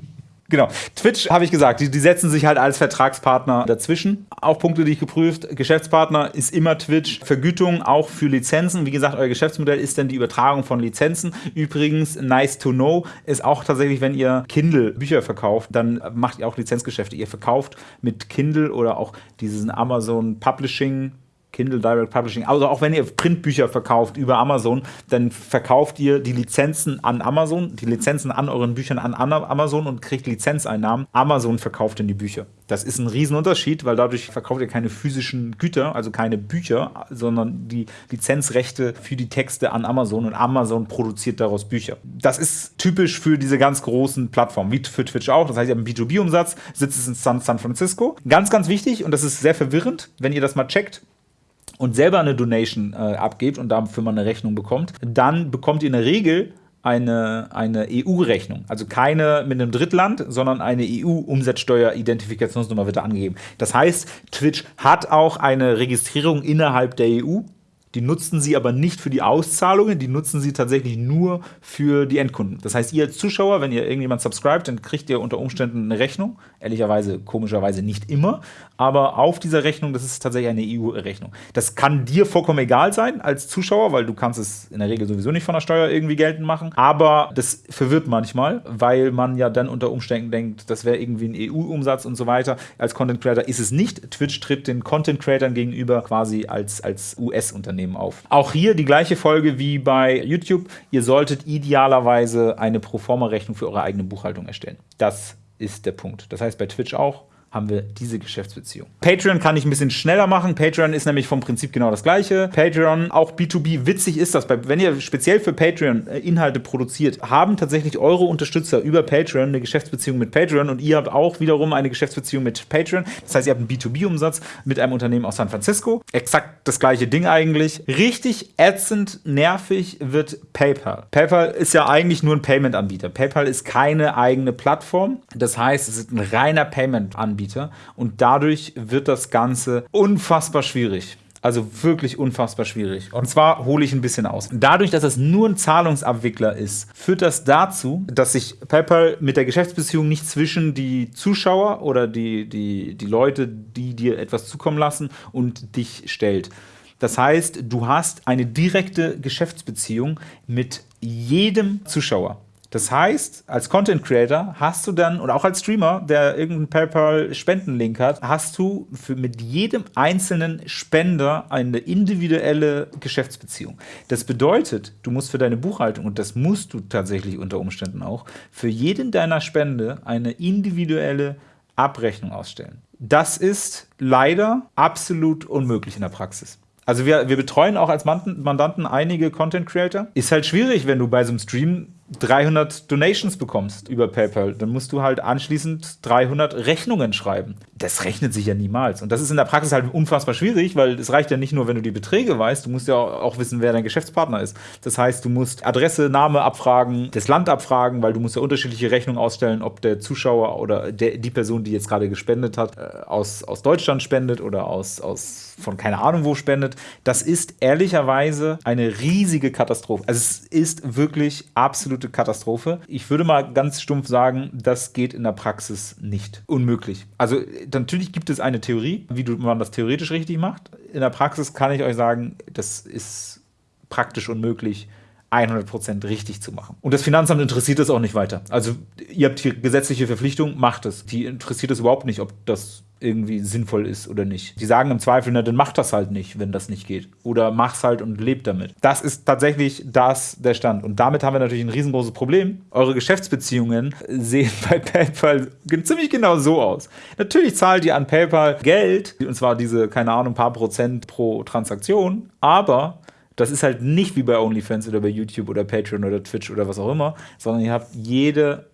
(laughs) Genau. Twitch, habe ich gesagt, die, die, setzen sich halt als Vertragspartner dazwischen. Auch Punkte, die ich geprüft. Geschäftspartner ist immer Twitch. Vergütung auch für Lizenzen. Wie gesagt, euer Geschäftsmodell ist dann die Übertragung von Lizenzen. Übrigens, nice to know, ist auch tatsächlich, wenn ihr Kindle Bücher verkauft, dann macht ihr auch Lizenzgeschäfte. Ihr verkauft mit Kindle oder auch diesen Amazon Publishing Kindle Direct Publishing. Also auch wenn ihr Printbücher verkauft über Amazon, dann verkauft ihr die Lizenzen an Amazon, die Lizenzen an euren Büchern an Amazon und kriegt Lizenzeinnahmen. Amazon verkauft dann die Bücher. Das ist ein Riesenunterschied, weil dadurch verkauft ihr keine physischen Güter, also keine Bücher, sondern die Lizenzrechte für die Texte an Amazon und Amazon produziert daraus Bücher. Das ist typisch für diese ganz großen Plattformen, wie für Twitch auch. Das heißt, ihr habt einen B2B-Umsatz, sitzt es in San, San Francisco. Ganz, ganz wichtig, und das ist sehr verwirrend, wenn ihr das mal checkt, und selber eine Donation äh, abgebt und dafür mal eine Rechnung bekommt, dann bekommt ihr in der Regel eine, eine EU-Rechnung. Also keine mit einem Drittland, sondern eine EU-Umsatzsteuer-Identifikationsnummer wird da angegeben. Das heißt, Twitch hat auch eine Registrierung innerhalb der EU die nutzen sie aber nicht für die Auszahlungen, die nutzen sie tatsächlich nur für die Endkunden. Das heißt, ihr als Zuschauer, wenn ihr irgendjemand subscribt, dann kriegt ihr unter Umständen eine Rechnung. Ehrlicherweise, komischerweise nicht immer. Aber auf dieser Rechnung, das ist tatsächlich eine EU-Rechnung. Das kann dir vollkommen egal sein als Zuschauer, weil du kannst es in der Regel sowieso nicht von der Steuer irgendwie geltend machen. Aber das verwirrt manchmal, weil man ja dann unter Umständen denkt, das wäre irgendwie ein EU-Umsatz und so weiter. Als Content Creator ist es nicht. Twitch tritt den Content Creatern gegenüber quasi als, als US-Unternehmen Unternehmen auf. Auch hier die gleiche Folge wie bei YouTube. Ihr solltet idealerweise eine Proforma-Rechnung für eure eigene Buchhaltung erstellen. Das ist der Punkt. Das heißt bei Twitch auch haben wir diese Geschäftsbeziehung. Patreon kann ich ein bisschen schneller machen. Patreon ist nämlich vom Prinzip genau das gleiche. Patreon, auch B2B, witzig ist das, wenn ihr speziell für Patreon äh, Inhalte produziert, haben tatsächlich eure Unterstützer über Patreon eine Geschäftsbeziehung mit Patreon und ihr habt auch wiederum eine Geschäftsbeziehung mit Patreon. Das heißt, ihr habt einen B2B-Umsatz mit einem Unternehmen aus San Francisco. Exakt das gleiche Ding eigentlich. Richtig ätzend, nervig wird PayPal. PayPal ist ja eigentlich nur ein Payment-Anbieter. PayPal ist keine eigene Plattform. Das heißt, es ist ein reiner Payment-Anbieter. Anbieter. Und dadurch wird das Ganze unfassbar schwierig. Also wirklich unfassbar schwierig. Und zwar hole ich ein bisschen aus. Dadurch, dass es nur ein Zahlungsabwickler ist, führt das dazu, dass sich PayPal mit der Geschäftsbeziehung nicht zwischen die Zuschauer oder die, die, die Leute, die dir etwas zukommen lassen, und dich stellt. Das heißt, du hast eine direkte Geschäftsbeziehung mit jedem Zuschauer. Das heißt, als Content Creator hast du dann, oder auch als Streamer, der irgendeinen PayPal-Spendenlink hat, hast du für mit jedem einzelnen Spender eine individuelle Geschäftsbeziehung. Das bedeutet, du musst für deine Buchhaltung, und das musst du tatsächlich unter Umständen auch, für jeden deiner Spende eine individuelle Abrechnung ausstellen. Das ist leider absolut unmöglich in der Praxis. Also wir, wir betreuen auch als Mandanten einige Content Creator. Ist halt schwierig, wenn du bei so einem Stream 300 Donations bekommst über PayPal, dann musst du halt anschließend 300 Rechnungen schreiben. Das rechnet sich ja niemals. Und das ist in der Praxis halt unfassbar schwierig, weil es reicht ja nicht nur, wenn du die Beträge weißt, du musst ja auch wissen, wer dein Geschäftspartner ist. Das heißt, du musst Adresse, Name abfragen, das Land abfragen, weil du musst ja unterschiedliche Rechnungen ausstellen, ob der Zuschauer oder der, die Person, die jetzt gerade gespendet hat, äh, aus, aus Deutschland spendet oder aus, aus von keine Ahnung wo spendet. Das ist ehrlicherweise eine riesige Katastrophe. Also es ist wirklich absolut absolute Katastrophe. Ich würde mal ganz stumpf sagen, das geht in der Praxis nicht. Unmöglich. Also natürlich gibt es eine Theorie, wie man das theoretisch richtig macht. In der Praxis kann ich euch sagen, das ist praktisch unmöglich. 100% richtig zu machen. Und das Finanzamt interessiert es auch nicht weiter. Also ihr habt hier gesetzliche Verpflichtung, macht es. Die interessiert es überhaupt nicht, ob das irgendwie sinnvoll ist oder nicht. Die sagen im Zweifel, na, dann mach das halt nicht, wenn das nicht geht. Oder mach's halt und lebt damit. Das ist tatsächlich das der Stand. Und damit haben wir natürlich ein riesengroßes Problem. Eure Geschäftsbeziehungen sehen bei PayPal ziemlich genau so aus. Natürlich zahlt ihr an PayPal Geld, und zwar diese, keine Ahnung, paar Prozent pro Transaktion, aber das ist halt nicht wie bei OnlyFans oder bei YouTube oder Patreon oder Twitch oder was auch immer, sondern ihr habt jede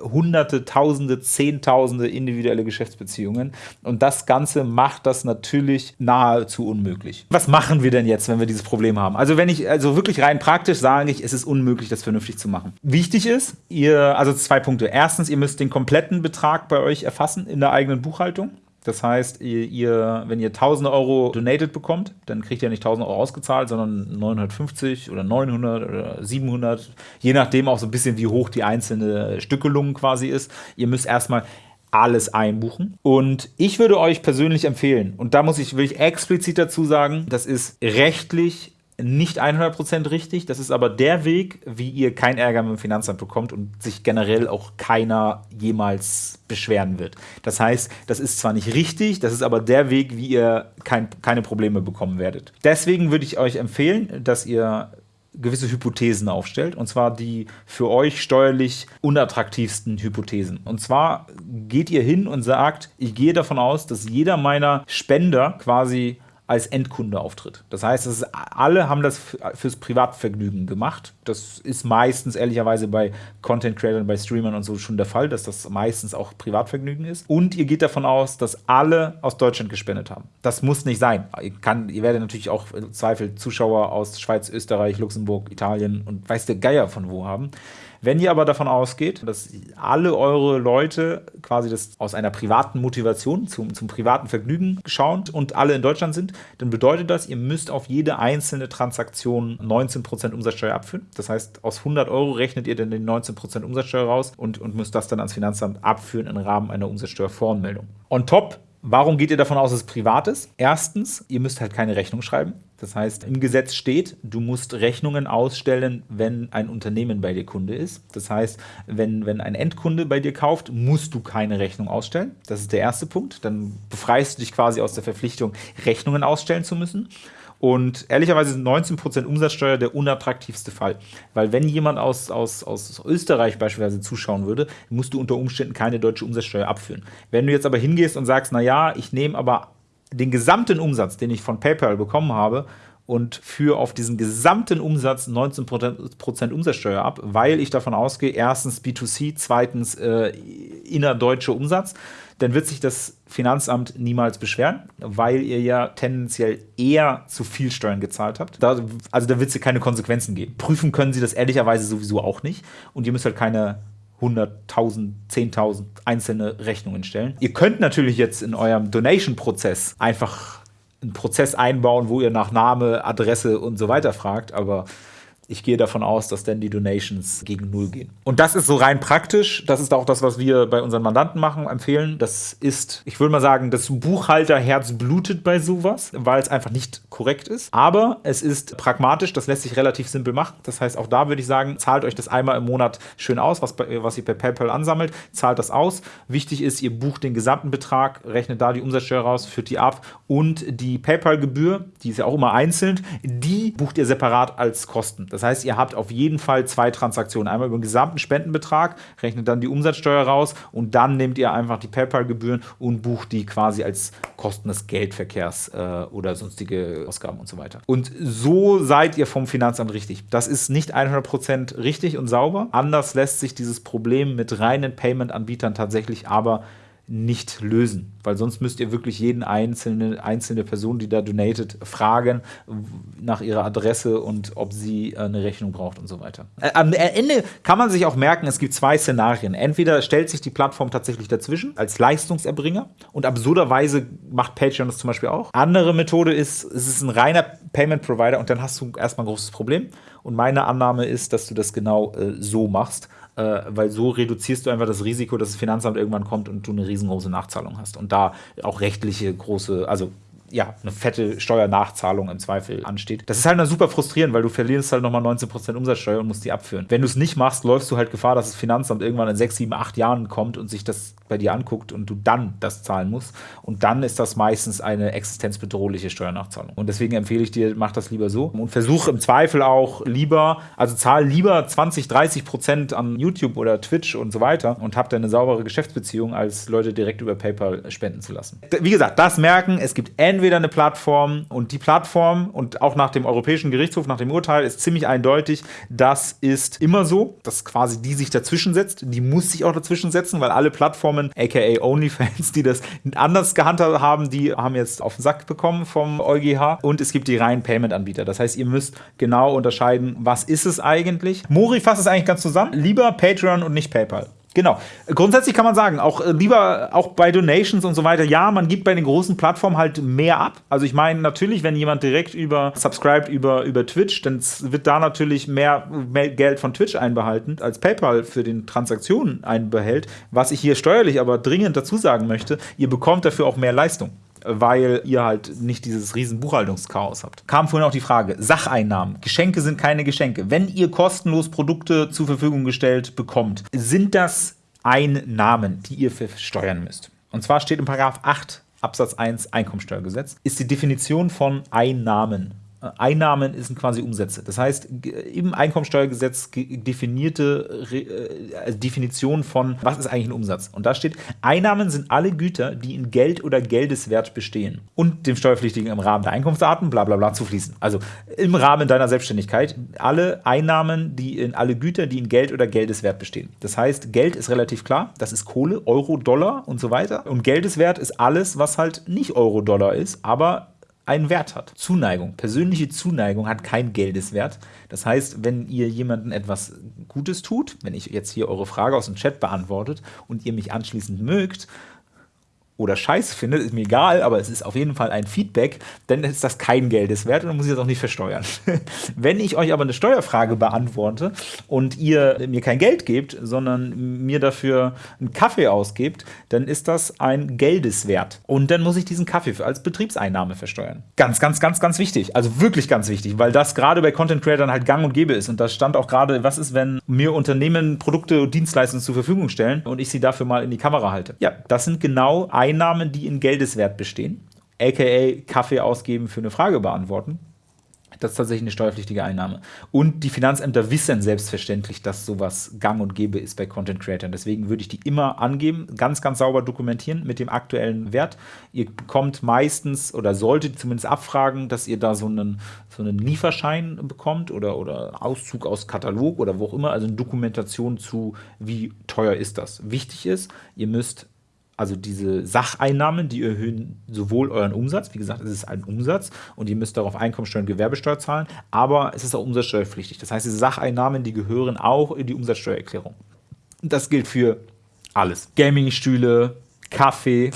hunderte, tausende, zehntausende individuelle Geschäftsbeziehungen. Und das Ganze macht das natürlich nahezu unmöglich. Was machen wir denn jetzt, wenn wir dieses Problem haben? Also wenn ich, also wirklich rein praktisch sage ich, es ist unmöglich, das vernünftig zu machen. Wichtig ist, ihr, also zwei Punkte. Erstens, ihr müsst den kompletten Betrag bei euch erfassen in der eigenen Buchhaltung. Das heißt, ihr, wenn ihr 1000 Euro donated bekommt, dann kriegt ihr nicht 1000 Euro ausgezahlt, sondern 950 oder 900 oder 700, je nachdem auch so ein bisschen, wie hoch die einzelne Stückelung quasi ist. Ihr müsst erstmal alles einbuchen. Und ich würde euch persönlich empfehlen, und da muss ich wirklich explizit dazu sagen, das ist rechtlich nicht 100% richtig. Das ist aber der Weg, wie ihr kein Ärger mit dem Finanzamt bekommt und sich generell auch keiner jemals beschweren wird. Das heißt, das ist zwar nicht richtig, das ist aber der Weg, wie ihr kein, keine Probleme bekommen werdet. Deswegen würde ich euch empfehlen, dass ihr gewisse Hypothesen aufstellt, und zwar die für euch steuerlich unattraktivsten Hypothesen. Und zwar geht ihr hin und sagt, ich gehe davon aus, dass jeder meiner Spender quasi als Endkunde auftritt. Das heißt, ist, alle haben das fürs Privatvergnügen gemacht. Das ist meistens ehrlicherweise bei Content Creators, bei Streamern und so schon der Fall, dass das meistens auch Privatvergnügen ist. Und ihr geht davon aus, dass alle aus Deutschland gespendet haben. Das muss nicht sein. Ihr, kann, ihr werdet natürlich auch im Zweifel Zuschauer aus Schweiz, Österreich, Luxemburg, Italien und weiß der Geier von wo haben. Wenn ihr aber davon ausgeht, dass alle eure Leute quasi das aus einer privaten Motivation zum, zum privaten Vergnügen schauen und alle in Deutschland sind, dann bedeutet das, ihr müsst auf jede einzelne Transaktion 19% Umsatzsteuer abführen. Das heißt, aus 100 Euro rechnet ihr dann den 19% Umsatzsteuer raus und, und müsst das dann ans Finanzamt abführen im Rahmen einer Umsatzsteuervoranmeldung. On top Warum geht ihr davon aus, dass es privat ist? Erstens, ihr müsst halt keine Rechnung schreiben. Das heißt, im Gesetz steht, du musst Rechnungen ausstellen, wenn ein Unternehmen bei dir Kunde ist. Das heißt, wenn, wenn ein Endkunde bei dir kauft, musst du keine Rechnung ausstellen. Das ist der erste Punkt. Dann befreist du dich quasi aus der Verpflichtung, Rechnungen ausstellen zu müssen. Und ehrlicherweise sind 19% Umsatzsteuer der unattraktivste Fall. Weil wenn jemand aus, aus, aus Österreich beispielsweise zuschauen würde, musst du unter Umständen keine deutsche Umsatzsteuer abführen. Wenn du jetzt aber hingehst und sagst, naja, ich nehme aber den gesamten Umsatz, den ich von PayPal bekommen habe, und führe auf diesen gesamten Umsatz 19% Umsatzsteuer ab, weil ich davon ausgehe, erstens B2C, zweitens äh, innerdeutscher Umsatz, dann wird sich das Finanzamt niemals beschweren, weil ihr ja tendenziell eher zu viel Steuern gezahlt habt. Da, also da wird es keine Konsequenzen geben. Prüfen können sie das ehrlicherweise sowieso auch nicht und ihr müsst halt keine 100.000, 10.000 einzelne Rechnungen stellen. Ihr könnt natürlich jetzt in eurem Donation-Prozess einfach einen Prozess einbauen, wo ihr nach Name, Adresse und so weiter fragt, aber ich gehe davon aus, dass dann die Donations gegen Null gehen. Und das ist so rein praktisch. Das ist auch das, was wir bei unseren Mandanten machen, empfehlen. Das ist, ich würde mal sagen, das Buchhalterherz blutet bei sowas, weil es einfach nicht korrekt ist. Aber es ist pragmatisch, das lässt sich relativ simpel machen. Das heißt, auch da würde ich sagen, zahlt euch das einmal im Monat schön aus, was, was ihr per PayPal ansammelt, zahlt das aus. Wichtig ist, ihr bucht den gesamten Betrag, rechnet da die Umsatzsteuer raus, führt die ab und die PayPal-Gebühr, die ist ja auch immer einzeln, die bucht ihr separat als Kosten. Das heißt, ihr habt auf jeden Fall zwei Transaktionen. Einmal über den gesamten Spendenbetrag, rechnet dann die Umsatzsteuer raus und dann nehmt ihr einfach die PayPal-Gebühren und bucht die quasi als Kosten des Geldverkehrs äh, oder sonstige Ausgaben und so weiter. Und so seid ihr vom Finanzamt richtig. Das ist nicht 100% richtig und sauber. Anders lässt sich dieses Problem mit reinen Payment-Anbietern tatsächlich aber nicht lösen, weil sonst müsst ihr wirklich jeden einzelne, einzelne Person, die da donatet, fragen nach ihrer Adresse und ob sie äh, eine Rechnung braucht und so weiter. Äh, am Ende kann man sich auch merken, es gibt zwei Szenarien. Entweder stellt sich die Plattform tatsächlich dazwischen als Leistungserbringer und absurderweise macht Patreon das zum Beispiel auch. Andere Methode ist, es ist ein reiner Payment Provider und dann hast du erstmal ein großes Problem. Und meine Annahme ist, dass du das genau äh, so machst äh, weil so reduzierst du einfach das Risiko, dass das Finanzamt irgendwann kommt und du eine riesengroße Nachzahlung hast. Und da auch rechtliche große, also ja, eine fette Steuernachzahlung im Zweifel ansteht. Das ist halt dann super frustrierend, weil du verlierst halt nochmal 19% Umsatzsteuer und musst die abführen. Wenn du es nicht machst, läufst du halt Gefahr, dass das Finanzamt irgendwann in 6, 7, 8 Jahren kommt und sich das bei dir anguckt und du dann das zahlen musst. Und dann ist das meistens eine existenzbedrohliche Steuernachzahlung. Und deswegen empfehle ich dir, mach das lieber so und versuch im Zweifel auch lieber, also zahl lieber 20, 30 Prozent an YouTube oder Twitch und so weiter und hab dann eine saubere Geschäftsbeziehung, als Leute direkt über PayPal spenden zu lassen. Wie gesagt, das merken, es gibt entweder eine Plattform und die Plattform und auch nach dem Europäischen Gerichtshof, nach dem Urteil, ist ziemlich eindeutig, das ist immer so, dass quasi die sich dazwischen setzt. Die muss sich auch dazwischen setzen, weil alle Plattformen aka OnlyFans, die das anders gehandhabt haben, die haben jetzt auf den Sack bekommen vom EuGH. Und es gibt die reinen Payment-Anbieter. Das heißt, ihr müsst genau unterscheiden, was ist es eigentlich. Mori fasst es eigentlich ganz zusammen. Lieber Patreon und nicht PayPal. Genau. Grundsätzlich kann man sagen, auch äh, lieber auch bei Donations und so weiter, ja, man gibt bei den großen Plattformen halt mehr ab. Also ich meine, natürlich, wenn jemand direkt über subscribt über, über Twitch, dann wird da natürlich mehr, mehr Geld von Twitch einbehalten, als PayPal für den Transaktionen einbehält. Was ich hier steuerlich aber dringend dazu sagen möchte, ihr bekommt dafür auch mehr Leistung. Weil ihr halt nicht dieses riesen Buchhaltungschaos habt. Kam vorhin auch die Frage, Sacheinnahmen. Geschenke sind keine Geschenke. Wenn ihr kostenlos Produkte zur Verfügung gestellt bekommt, sind das Einnahmen, die ihr versteuern müsst. Und zwar steht in Paragraph 8 Absatz 1 Einkommensteuergesetz, ist die Definition von Einnahmen. Einnahmen sind quasi Umsätze. Das heißt, im Einkommensteuergesetz definierte äh, also Definition von, was ist eigentlich ein Umsatz? Und da steht, Einnahmen sind alle Güter, die in Geld oder Geldeswert bestehen und dem Steuerpflichtigen im Rahmen der Einkunftsarten bla bla bla zufließen. Also im Rahmen deiner Selbstständigkeit alle Einnahmen, die in alle Güter, die in Geld oder Geldeswert bestehen. Das heißt, Geld ist relativ klar, das ist Kohle, Euro, Dollar und so weiter. Und Geldeswert ist alles, was halt nicht Euro, Dollar ist, aber einen Wert hat. Zuneigung. Persönliche Zuneigung hat kein Geldeswert. Das heißt, wenn ihr jemandem etwas Gutes tut, wenn ich jetzt hier eure Frage aus dem Chat beantwortet und ihr mich anschließend mögt, oder scheiße findet, ist mir egal, aber es ist auf jeden Fall ein Feedback, dann ist das kein Geldes wert und dann muss ich das auch nicht versteuern. (laughs) Wenn ich euch aber eine Steuerfrage beantworte und ihr mir kein Geld gebt, sondern mir dafür einen Kaffee ausgebt, dann ist das ein Geldeswert. Und dann muss ich diesen Kaffee als Betriebseinnahme versteuern. Ganz, ganz, ganz, ganz wichtig. Also wirklich ganz wichtig, weil das gerade bei Content Creatern halt gang und gäbe ist. Und da stand auch gerade, was ist, wenn mir Unternehmen Produkte und Dienstleistungen zur Verfügung stellen und ich sie dafür mal in die Kamera halte. Ja, das sind genau Einnahmen, die in Geldeswert bestehen, aka Kaffee ausgeben für eine Frage beantworten. Das ist tatsächlich eine steuerpflichtige Einnahme. Und die Finanzämter wissen selbstverständlich, dass sowas gang und gäbe ist bei Content Creators. Deswegen würde ich die immer angeben, ganz, ganz sauber dokumentieren mit dem aktuellen Wert. Ihr bekommt meistens oder solltet zumindest abfragen, dass ihr da so einen, so einen Lieferschein bekommt oder, oder Auszug aus Katalog oder wo auch immer, also eine Dokumentation zu, wie teuer ist das. Wichtig ist, ihr müsst also diese Sacheinnahmen, die erhöhen sowohl euren Umsatz, wie gesagt, es ist ein Umsatz und ihr müsst darauf Einkommensteuer und Gewerbesteuer zahlen, aber es ist auch umsatzsteuerpflichtig. Das heißt, diese Sacheinnahmen, die gehören auch in die Umsatzsteuererklärung. Das gilt für alles. Gamingstühle, Kaffee,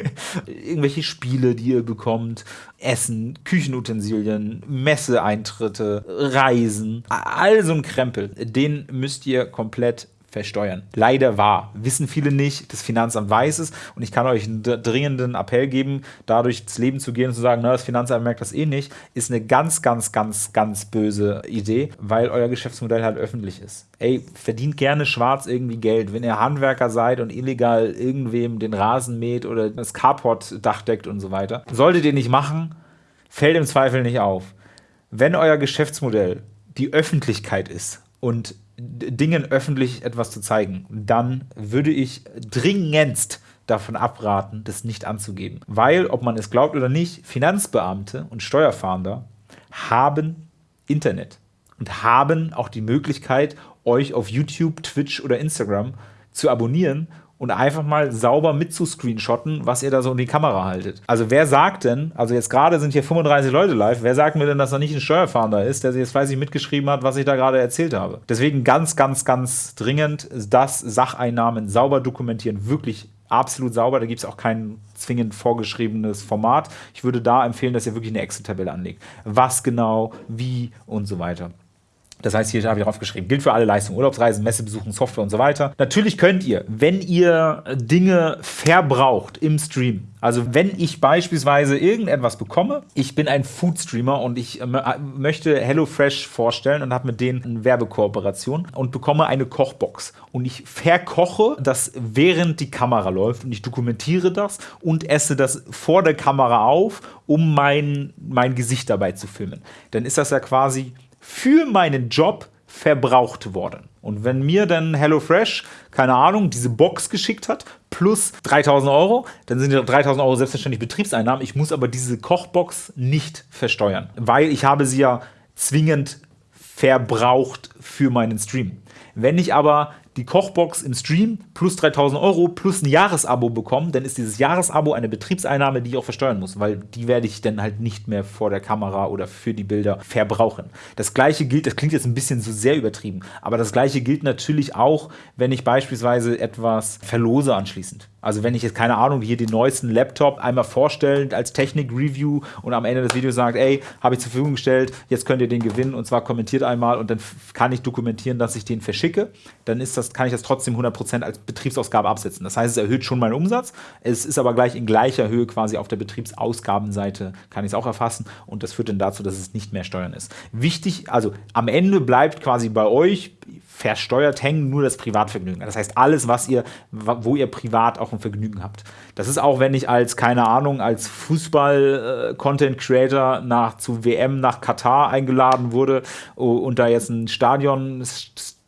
(laughs) irgendwelche Spiele, die ihr bekommt, Essen, Küchenutensilien, Messeeintritte, Reisen, all so ein Krempel, den müsst ihr komplett versteuern. Leider wahr. Wissen viele nicht, das Finanzamt weiß es und ich kann euch einen dringenden Appell geben, dadurch ins Leben zu gehen und zu sagen, na, das Finanzamt merkt das eh nicht, ist eine ganz, ganz, ganz, ganz böse Idee, weil euer Geschäftsmodell halt öffentlich ist. Ey, verdient gerne schwarz irgendwie Geld. Wenn ihr Handwerker seid und illegal irgendwem den Rasen mäht oder das Carport-Dach deckt und so weiter, solltet ihr nicht machen, fällt im Zweifel nicht auf. Wenn euer Geschäftsmodell die Öffentlichkeit ist und Dingen öffentlich etwas zu zeigen, dann würde ich dringendst davon abraten, das nicht anzugeben. Weil, ob man es glaubt oder nicht, Finanzbeamte und Steuerfahnder haben Internet und haben auch die Möglichkeit, euch auf YouTube, Twitch oder Instagram zu abonnieren und einfach mal sauber mitzuscreenshotten, was ihr da so in die Kamera haltet. Also wer sagt denn, also jetzt gerade sind hier 35 Leute live, wer sagt mir denn, dass da nicht ein Steuerfahnder ist, der sich jetzt fleißig mitgeschrieben hat, was ich da gerade erzählt habe. Deswegen ganz, ganz, ganz dringend das Sacheinnahmen sauber dokumentieren, wirklich absolut sauber. Da gibt es auch kein zwingend vorgeschriebenes Format. Ich würde da empfehlen, dass ihr wirklich eine Excel-Tabelle anlegt. Was genau, wie und so weiter. Das heißt, hier habe ich draufgeschrieben, gilt für alle Leistungen, Urlaubsreisen, Messebesuchen, Software und so weiter. Natürlich könnt ihr, wenn ihr Dinge verbraucht im Stream, also wenn ich beispielsweise irgendetwas bekomme, ich bin ein Food-Streamer und ich äh, möchte HelloFresh vorstellen und habe mit denen eine Werbekooperation und bekomme eine Kochbox und ich verkoche das während die Kamera läuft und ich dokumentiere das und esse das vor der Kamera auf, um mein, mein Gesicht dabei zu filmen. Dann ist das ja quasi für meinen Job verbraucht worden. Und wenn mir dann HelloFresh, keine Ahnung, diese Box geschickt hat, plus 3000 Euro, dann sind die 3000 Euro selbstverständlich Betriebseinnahmen. Ich muss aber diese Kochbox nicht versteuern, weil ich habe sie ja zwingend verbraucht für meinen Stream. Wenn ich aber die Kochbox im Stream plus 3000 Euro plus ein Jahresabo bekommen, dann ist dieses Jahresabo eine Betriebseinnahme, die ich auch versteuern muss, weil die werde ich dann halt nicht mehr vor der Kamera oder für die Bilder verbrauchen. Das gleiche gilt, das klingt jetzt ein bisschen so sehr übertrieben, aber das gleiche gilt natürlich auch, wenn ich beispielsweise etwas verlose anschließend. Also wenn ich jetzt, keine Ahnung, hier den neuesten Laptop einmal vorstellen als Technik-Review und am Ende des Videos sagt, ey, habe ich zur Verfügung gestellt, jetzt könnt ihr den gewinnen und zwar kommentiert einmal und dann kann ich dokumentieren, dass ich den verschicke, dann ist das, kann ich das trotzdem 100% als Betriebsausgabe absetzen. Das heißt, es erhöht schon meinen Umsatz, es ist aber gleich in gleicher Höhe quasi auf der Betriebsausgabenseite, kann ich es auch erfassen und das führt dann dazu, dass es nicht mehr Steuern ist. Wichtig, also am Ende bleibt quasi bei euch versteuert hängen nur das Privatvergnügen. Das heißt, alles, was ihr, wo ihr privat auch ein Vergnügen habt. Das ist auch, wenn ich als, keine Ahnung, als Fußball-Content-Creator nach zu WM nach Katar eingeladen wurde und da jetzt ein Stadion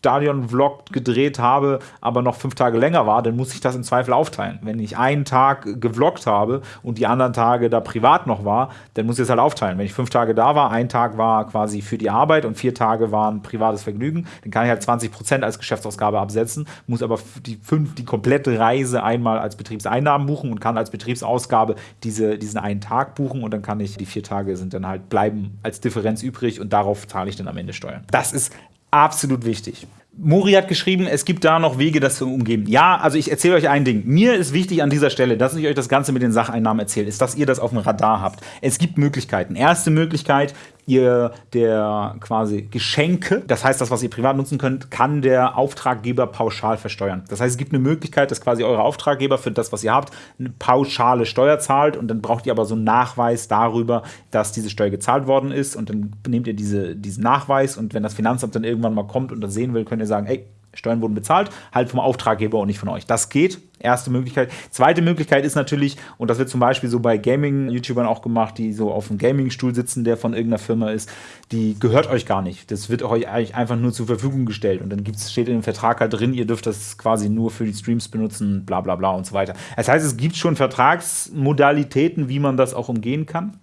Stadion-Vlog gedreht habe, aber noch fünf Tage länger war, dann muss ich das im Zweifel aufteilen. Wenn ich einen Tag gevloggt habe und die anderen Tage da privat noch war, dann muss ich es halt aufteilen. Wenn ich fünf Tage da war, ein Tag war quasi für die Arbeit und vier Tage waren privates Vergnügen, dann kann ich halt 20 Prozent als Geschäftsausgabe absetzen, muss aber die, fünf, die komplette Reise einmal als Betriebseinnahmen buchen und kann als Betriebsausgabe diese, diesen einen Tag buchen und dann kann ich, die vier Tage sind dann halt bleiben als Differenz übrig und darauf zahle ich dann am Ende Steuern. Das ist absolut wichtig. Mori hat geschrieben, es gibt da noch Wege, das zu umgehen. Ja, also ich erzähle euch ein Ding. Mir ist wichtig an dieser Stelle, dass ich euch das Ganze mit den Sacheinnahmen erzähle, ist, dass ihr das auf dem Radar habt. Es gibt Möglichkeiten. Erste Möglichkeit, ihr der quasi Geschenke, das heißt das, was ihr privat nutzen könnt, kann der Auftraggeber pauschal versteuern. Das heißt, es gibt eine Möglichkeit, dass quasi eure Auftraggeber für das, was ihr habt, eine pauschale Steuer zahlt und dann braucht ihr aber so einen Nachweis darüber, dass diese Steuer gezahlt worden ist und dann nehmt ihr diese, diesen Nachweis und wenn das Finanzamt dann irgendwann mal kommt und das sehen will, könnt ihr sagen, ey, Steuern wurden bezahlt, halt vom Auftraggeber und nicht von euch. Das geht. Erste Möglichkeit. Zweite Möglichkeit ist natürlich, und das wird zum Beispiel so bei Gaming-YouTubern auch gemacht, die so auf einem Gaming-Stuhl sitzen, der von irgendeiner Firma ist, die gehört euch gar nicht. Das wird euch eigentlich einfach nur zur Verfügung gestellt. Und dann gibt's, steht in dem Vertrag halt drin, ihr dürft das quasi nur für die Streams benutzen, bla bla bla und so weiter. Das heißt, es gibt schon Vertragsmodalitäten, wie man das auch umgehen kann.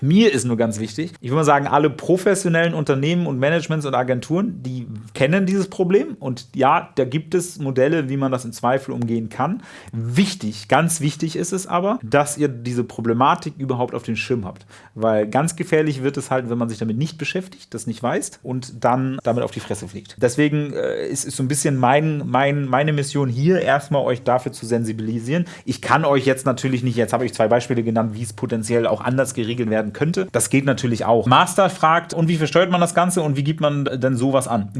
Mir ist nur ganz wichtig, ich würde mal sagen, alle professionellen Unternehmen und Managements und Agenturen, die kennen dieses Problem und ja, da gibt es Modelle, wie man das im Zweifel umgehen kann. Wichtig, ganz wichtig ist es aber, dass ihr diese Problematik überhaupt auf den Schirm habt, weil ganz gefährlich wird es halt, wenn man sich damit nicht beschäftigt, das nicht weiß und dann damit auf die Fresse fliegt. Deswegen äh, ist, ist so ein bisschen mein, mein, meine Mission hier, erstmal euch dafür zu sensibilisieren. Ich kann euch jetzt natürlich nicht, jetzt habe ich zwei Beispiele genannt, wie es potenziell auch anders geregelt werden könnte. Das geht natürlich auch. Master fragt, und wie versteuert man das Ganze und wie gibt man denn sowas an?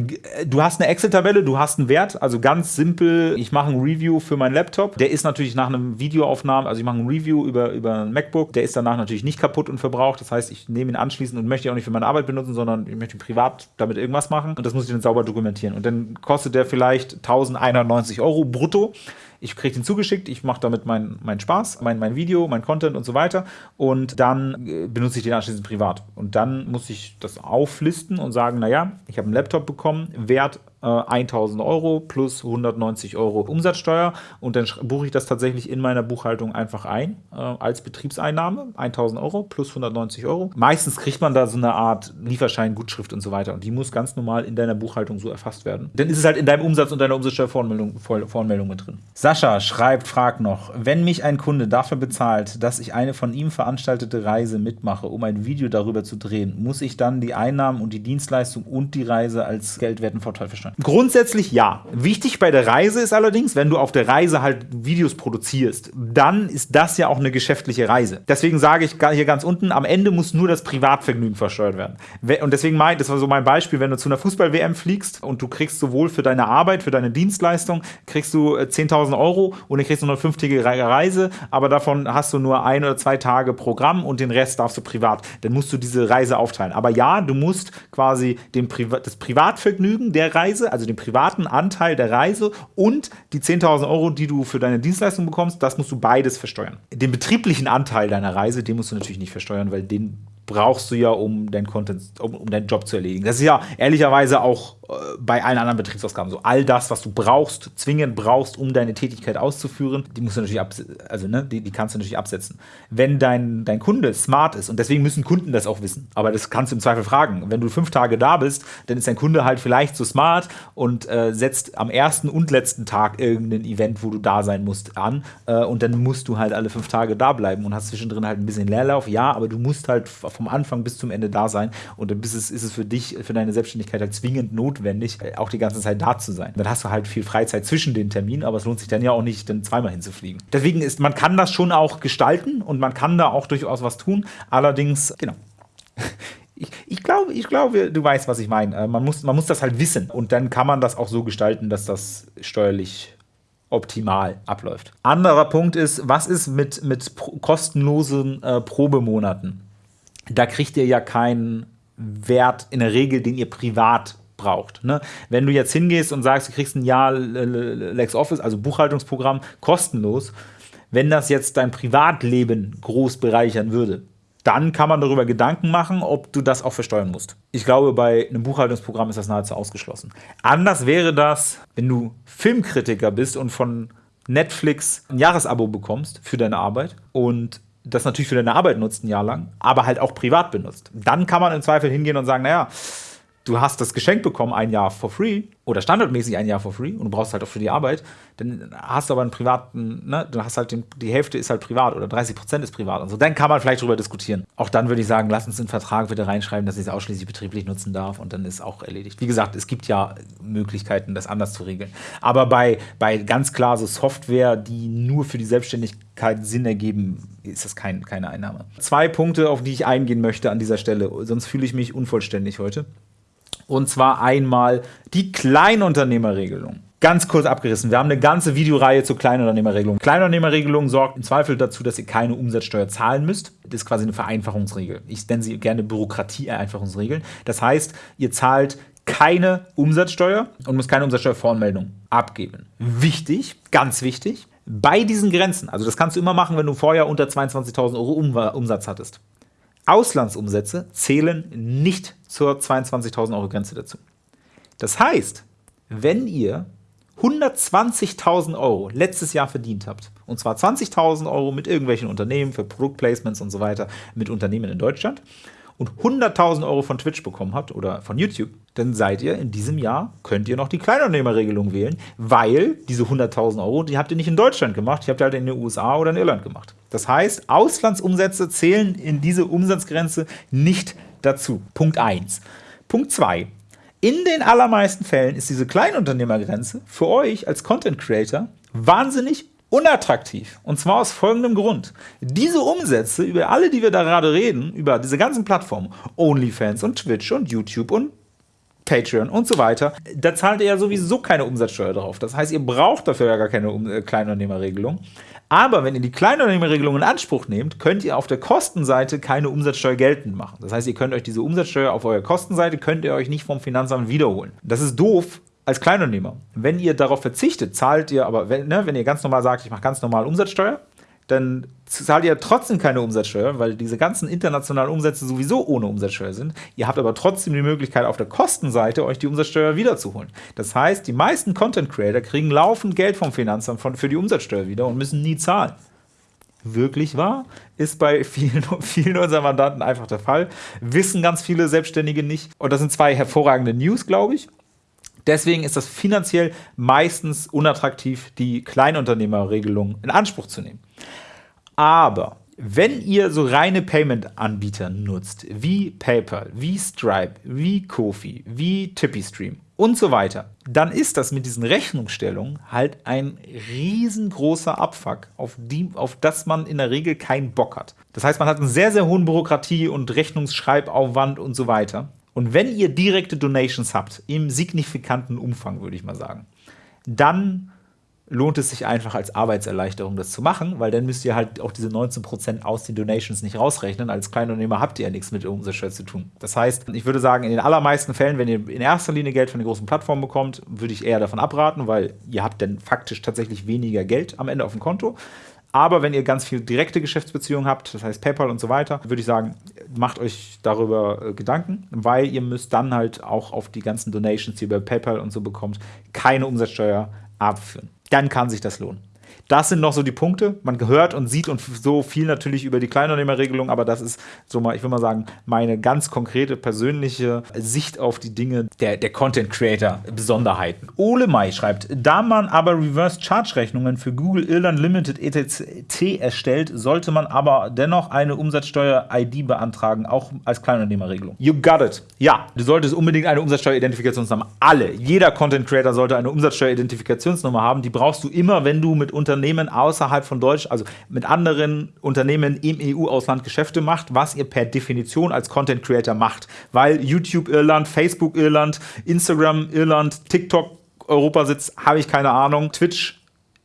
Du hast eine Excel-Tabelle, du hast einen Wert, also ganz simpel, ich mache ein Review für meinen Laptop. Der ist natürlich nach einem Videoaufnahme, also ich mache ein Review über, über ein MacBook, der ist danach natürlich nicht kaputt und verbraucht. Das heißt, ich nehme ihn anschließend und möchte ihn auch nicht für meine Arbeit benutzen, sondern ich möchte privat damit irgendwas machen und das muss ich dann sauber dokumentieren. Und dann kostet der vielleicht 1190 Euro brutto ich kriege den zugeschickt, ich mache damit meinen mein Spaß, mein, mein Video, mein Content und so weiter und dann äh, benutze ich den anschließend privat. Und dann muss ich das auflisten und sagen, naja, ich habe einen Laptop bekommen, Wert 1000 äh, Euro plus 190 Euro Umsatzsteuer und dann buche ich das tatsächlich in meiner Buchhaltung einfach ein äh, als Betriebseinnahme, 1000 Euro plus 190 Euro. Meistens kriegt man da so eine Art Lieferschein, Gutschrift und so weiter und die muss ganz normal in deiner Buchhaltung so erfasst werden. Dann ist es halt in deinem Umsatz und deiner Umsatzsteuervoranmeldung Voranmeldung mit drin. Sascha schreibt, fragt noch, wenn mich ein Kunde dafür bezahlt, dass ich eine von ihm veranstaltete Reise mitmache, um ein Video darüber zu drehen, muss ich dann die Einnahmen und die Dienstleistung und die Reise als geldwerten Vorteil versteuern? Grundsätzlich ja. Wichtig bei der Reise ist allerdings, wenn du auf der Reise halt Videos produzierst, dann ist das ja auch eine geschäftliche Reise. Deswegen sage ich hier ganz unten, am Ende muss nur das Privatvergnügen versteuert werden. Und deswegen mein, das war so mein Beispiel, wenn du zu einer Fußball-WM fliegst und du kriegst sowohl für deine Arbeit, für deine Dienstleistung, kriegst du 10.000 äh, Euro und dann kriegst du eine fünftägige Reise, aber davon hast du nur ein oder zwei Tage Programm und den Rest darfst du privat. Dann musst du diese Reise aufteilen. Aber ja, du musst quasi den Priva das Privatvergnügen der Reise Reise, also den privaten Anteil der Reise und die 10.000 Euro, die du für deine Dienstleistung bekommst, das musst du beides versteuern. Den betrieblichen Anteil deiner Reise, den musst du natürlich nicht versteuern, weil den brauchst du ja, um deinen Content, um, um deinen Job zu erledigen. Das ist ja ehrlicherweise auch äh, bei allen anderen Betriebsausgaben so. All das, was du brauchst, zwingend brauchst, um deine Tätigkeit auszuführen, die musst du natürlich also ne, die, die kannst du natürlich absetzen. Wenn dein, dein Kunde smart ist, und deswegen müssen Kunden das auch wissen, aber das kannst du im Zweifel fragen. Wenn du fünf Tage da bist, dann ist dein Kunde halt vielleicht so smart und äh, setzt am ersten und letzten Tag irgendein Event, wo du da sein musst, an. Äh, und dann musst du halt alle fünf Tage da bleiben und hast zwischendrin halt ein bisschen Leerlauf. Ja, aber du musst halt vom Anfang bis zum Ende da sein und dann ist es, ist es für dich, für deine Selbstständigkeit halt zwingend notwendig, auch die ganze Zeit da zu sein. Dann hast du halt viel Freizeit zwischen den Terminen, aber es lohnt sich dann ja auch nicht, dann zweimal hinzufliegen. Deswegen ist, man kann das schon auch gestalten und man kann da auch durchaus was tun. Allerdings, genau. (laughs) Ich, ich, glaube, ich glaube, du weißt, was ich meine. Äh, man muss, man muss das halt wissen und dann kann man das auch so gestalten, dass das steuerlich optimal abläuft. Anderer Punkt ist, was ist mit, mit kostenlosen äh, Probemonaten? Da kriegt ihr ja keinen Wert in der Regel, den ihr privat braucht. Ne? Wenn du jetzt hingehst und sagst, du kriegst ein Jahr LexOffice, also Buchhaltungsprogramm, kostenlos, wenn das jetzt dein Privatleben groß bereichern würde, dann kann man darüber Gedanken machen, ob du das auch versteuern musst. Ich glaube, bei einem Buchhaltungsprogramm ist das nahezu ausgeschlossen. Anders wäre das, wenn du Filmkritiker bist und von Netflix ein Jahresabo bekommst für deine Arbeit und das natürlich für deine Arbeit nutzt ein Jahr lang, aber halt auch privat benutzt. Dann kann man im Zweifel hingehen und sagen, naja, du hast das Geschenk bekommen, ein Jahr for free oder standardmäßig ein Jahr for free und du brauchst halt auch für die Arbeit, dann hast du aber einen privaten, ne, du hast halt den, die Hälfte ist halt privat oder 30 Prozent ist privat und so. Dann kann man vielleicht drüber diskutieren. Auch dann würde ich sagen, lass uns in den Vertrag bitte reinschreiben, dass ich es ausschließlich betrieblich nutzen darf und dann ist auch erledigt. Wie gesagt, es gibt ja Möglichkeiten, das anders zu regeln. Aber bei, bei ganz klar so Software, die nur für die Selbstständigkeit Sinn ergeben, ist das kein, keine Einnahme. Zwei Punkte, auf die ich eingehen möchte an dieser Stelle, sonst fühle ich mich unvollständig heute. Und zwar einmal die Kleinunternehmerregelung. Ganz kurz abgerissen. Wir haben eine ganze Videoreihe zur Kleinunternehmerregelung. Kleinunternehmerregelung sorgt im Zweifel dazu, dass ihr keine Umsatzsteuer zahlen müsst. Das ist quasi eine Vereinfachungsregel. Ich nenne sie gerne Bürokratie-Vereinfachungsregeln. Das heißt, ihr zahlt keine Umsatzsteuer und müsst keine Umsatzsteuervoranmeldung abgeben. Wichtig, ganz wichtig, bei diesen Grenzen, also das kannst du immer machen, wenn du vorher unter 22.000 Euro Umsatz hattest. Auslandsumsätze zählen nicht zur 22.000 Euro Grenze dazu. Das heißt, wenn ihr 120.000 Euro letztes Jahr verdient habt, und zwar 20.000 Euro mit irgendwelchen Unternehmen für Produktplacements und so weiter, mit Unternehmen in Deutschland, und 100.000 Euro von Twitch bekommen habt oder von YouTube, dann seid ihr in diesem Jahr, könnt ihr noch die Kleinunternehmerregelung wählen, weil diese 100.000 Euro, die habt ihr nicht in Deutschland gemacht, die habt ihr halt in den USA oder in Irland gemacht. Das heißt, Auslandsumsätze zählen in diese Umsatzgrenze nicht dazu. Punkt 1. Punkt 2. In den allermeisten Fällen ist diese Kleinunternehmergrenze für euch als Content Creator wahnsinnig unattraktiv. Und zwar aus folgendem Grund. Diese Umsätze, über alle, die wir da gerade reden, über diese ganzen Plattformen, OnlyFans und Twitch und YouTube und Patreon und so weiter, da zahlt ihr ja sowieso keine Umsatzsteuer drauf. Das heißt, ihr braucht dafür ja gar keine äh, Kleinunternehmerregelung. Aber wenn ihr die Kleinunternehmerregelung in Anspruch nehmt, könnt ihr auf der Kostenseite keine Umsatzsteuer geltend machen. Das heißt, ihr könnt euch diese Umsatzsteuer auf eurer Kostenseite, könnt ihr euch nicht vom Finanzamt wiederholen. Das ist doof, als Kleinunternehmer. Wenn ihr darauf verzichtet, zahlt ihr aber, wenn, ne, wenn ihr ganz normal sagt, ich mache ganz normal Umsatzsteuer, dann zahlt ihr trotzdem keine Umsatzsteuer, weil diese ganzen internationalen Umsätze sowieso ohne Umsatzsteuer sind. Ihr habt aber trotzdem die Möglichkeit, auf der Kostenseite euch die Umsatzsteuer wiederzuholen. Das heißt, die meisten Content Creator kriegen laufend Geld vom Finanzamt für die Umsatzsteuer wieder und müssen nie zahlen. Wirklich wahr? Ist bei vielen, (laughs) vielen unserer Mandanten einfach der Fall. Wissen ganz viele Selbstständige nicht. Und das sind zwei hervorragende News, glaube ich. Deswegen ist das finanziell meistens unattraktiv, die Kleinunternehmerregelung in Anspruch zu nehmen. Aber wenn ihr so reine Payment-Anbieter nutzt, wie PayPal, wie Stripe, wie Kofi, wie TippyStream und so weiter, dann ist das mit diesen Rechnungsstellungen halt ein riesengroßer Abfuck, auf, die, auf das man in der Regel keinen Bock hat. Das heißt, man hat einen sehr, sehr hohen Bürokratie- und Rechnungsschreibaufwand und so weiter. Und wenn ihr direkte Donations habt, im signifikanten Umfang, würde ich mal sagen, dann lohnt es sich einfach als Arbeitserleichterung, das zu machen, weil dann müsst ihr halt auch diese 19% aus den Donations nicht rausrechnen. Als Kleinunternehmer habt ihr ja nichts mit Umsatzsteuer zu tun. Das heißt, ich würde sagen, in den allermeisten Fällen, wenn ihr in erster Linie Geld von den großen Plattformen bekommt, würde ich eher davon abraten, weil ihr habt dann faktisch tatsächlich weniger Geld am Ende auf dem Konto. Aber wenn ihr ganz viel direkte Geschäftsbeziehungen habt, das heißt PayPal und so weiter, würde ich sagen, macht euch darüber äh, Gedanken, weil ihr müsst dann halt auch auf die ganzen Donations, die ihr bei PayPal und so bekommt, keine Umsatzsteuer abführen. Dann kann sich das lohnen. Das sind noch so die Punkte. Man hört und sieht und so viel natürlich über die Kleinunternehmerregelung, aber das ist so mal, ich will mal sagen, meine ganz konkrete persönliche Sicht auf die Dinge der, der Content Creator Besonderheiten. Ole Mai schreibt, da man aber Reverse Charge Rechnungen für Google Irland Limited ETC erstellt, sollte man aber dennoch eine Umsatzsteuer-ID beantragen, auch als Kleinunternehmerregelung. You got it. Ja, du solltest unbedingt eine Umsatzsteueridentifikationsnummer. Alle, jeder Content Creator sollte eine Umsatzsteueridentifikationsnummer haben. Die brauchst du immer, wenn du mit Unternehmen außerhalb von Deutsch, also mit anderen Unternehmen im EU-Ausland Geschäfte macht, was ihr per Definition als Content Creator macht. Weil YouTube Irland, Facebook Irland, Instagram Irland, TikTok Europa sitzt, habe ich keine Ahnung. Twitch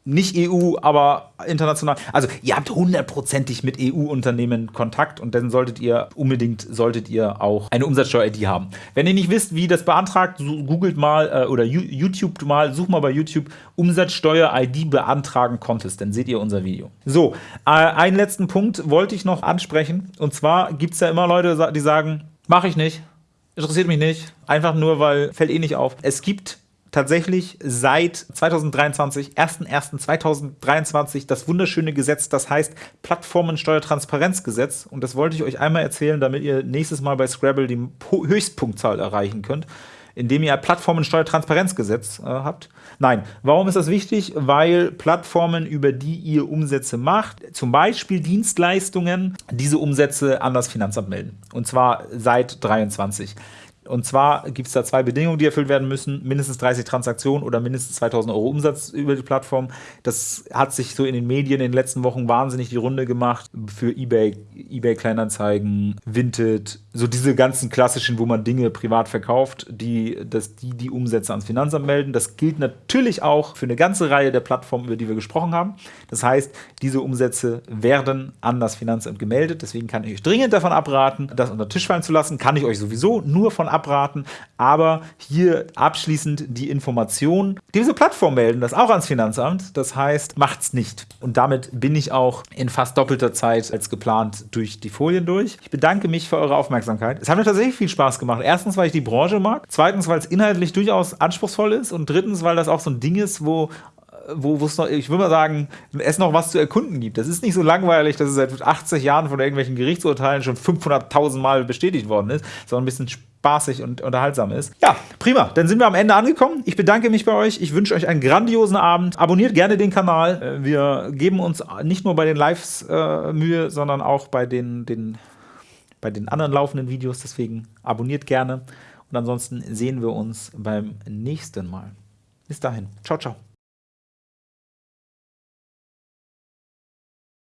nicht EU, aber international. Also ihr habt hundertprozentig mit EU-Unternehmen Kontakt und dann solltet ihr unbedingt solltet ihr auch eine Umsatzsteuer-ID haben. Wenn ihr nicht wisst, wie das beantragt, googelt mal äh, oder YouTube mal, sucht mal bei YouTube Umsatzsteuer-ID beantragen Contest, dann seht ihr unser Video. So, äh, einen letzten Punkt wollte ich noch ansprechen und zwar gibt es ja immer Leute, die sagen, mache ich nicht, interessiert mich nicht, einfach nur, weil fällt eh nicht auf. Es gibt tatsächlich seit 2023, 01.01.2023, das wunderschöne Gesetz, das heißt Plattformensteuertransparenzgesetz. Und das wollte ich euch einmal erzählen, damit ihr nächstes Mal bei Scrabble die Höchstpunktzahl erreichen könnt, indem ihr Plattformensteuertransparenzgesetz äh, habt. Nein, warum ist das wichtig? Weil Plattformen, über die ihr Umsätze macht, zum Beispiel Dienstleistungen, diese Umsätze an das Finanzamt melden. Und zwar seit 23. Und zwar gibt es da zwei Bedingungen, die erfüllt werden müssen. Mindestens 30 Transaktionen oder mindestens 2000 Euro Umsatz über die Plattform. Das hat sich so in den Medien in den letzten Wochen wahnsinnig die Runde gemacht. Für Ebay, Ebay Kleinanzeigen, Vinted, so diese ganzen klassischen, wo man Dinge privat verkauft, die, dass die die Umsätze ans Finanzamt melden. Das gilt natürlich auch für eine ganze Reihe der Plattformen, über die wir gesprochen haben. Das heißt, diese Umsätze werden an das Finanzamt gemeldet. Deswegen kann ich euch dringend davon abraten, das unter Tisch fallen zu lassen. Kann ich euch sowieso nur von abraten abraten. Aber hier abschließend die Information. Diese Plattform melden das auch ans Finanzamt. Das heißt, macht's nicht. Und damit bin ich auch in fast doppelter Zeit als geplant durch die Folien durch. Ich bedanke mich für eure Aufmerksamkeit. Es hat mir tatsächlich viel Spaß gemacht. Erstens, weil ich die Branche mag. Zweitens, weil es inhaltlich durchaus anspruchsvoll ist. Und drittens, weil das auch so ein Ding ist, wo wo es noch, ich würde mal sagen, es noch was zu erkunden gibt. Das ist nicht so langweilig, dass es seit 80 Jahren von irgendwelchen Gerichtsurteilen schon 500.000 Mal bestätigt worden ist, sondern ein bisschen spaßig und unterhaltsam ist. Ja, prima. Dann sind wir am Ende angekommen. Ich bedanke mich bei euch. Ich wünsche euch einen grandiosen Abend. Abonniert gerne den Kanal. Äh, wir geben uns nicht nur bei den Lives äh, Mühe, sondern auch bei den, den, bei den anderen laufenden Videos. Deswegen abonniert gerne. Und ansonsten sehen wir uns beim nächsten Mal. Bis dahin. Ciao, ciao.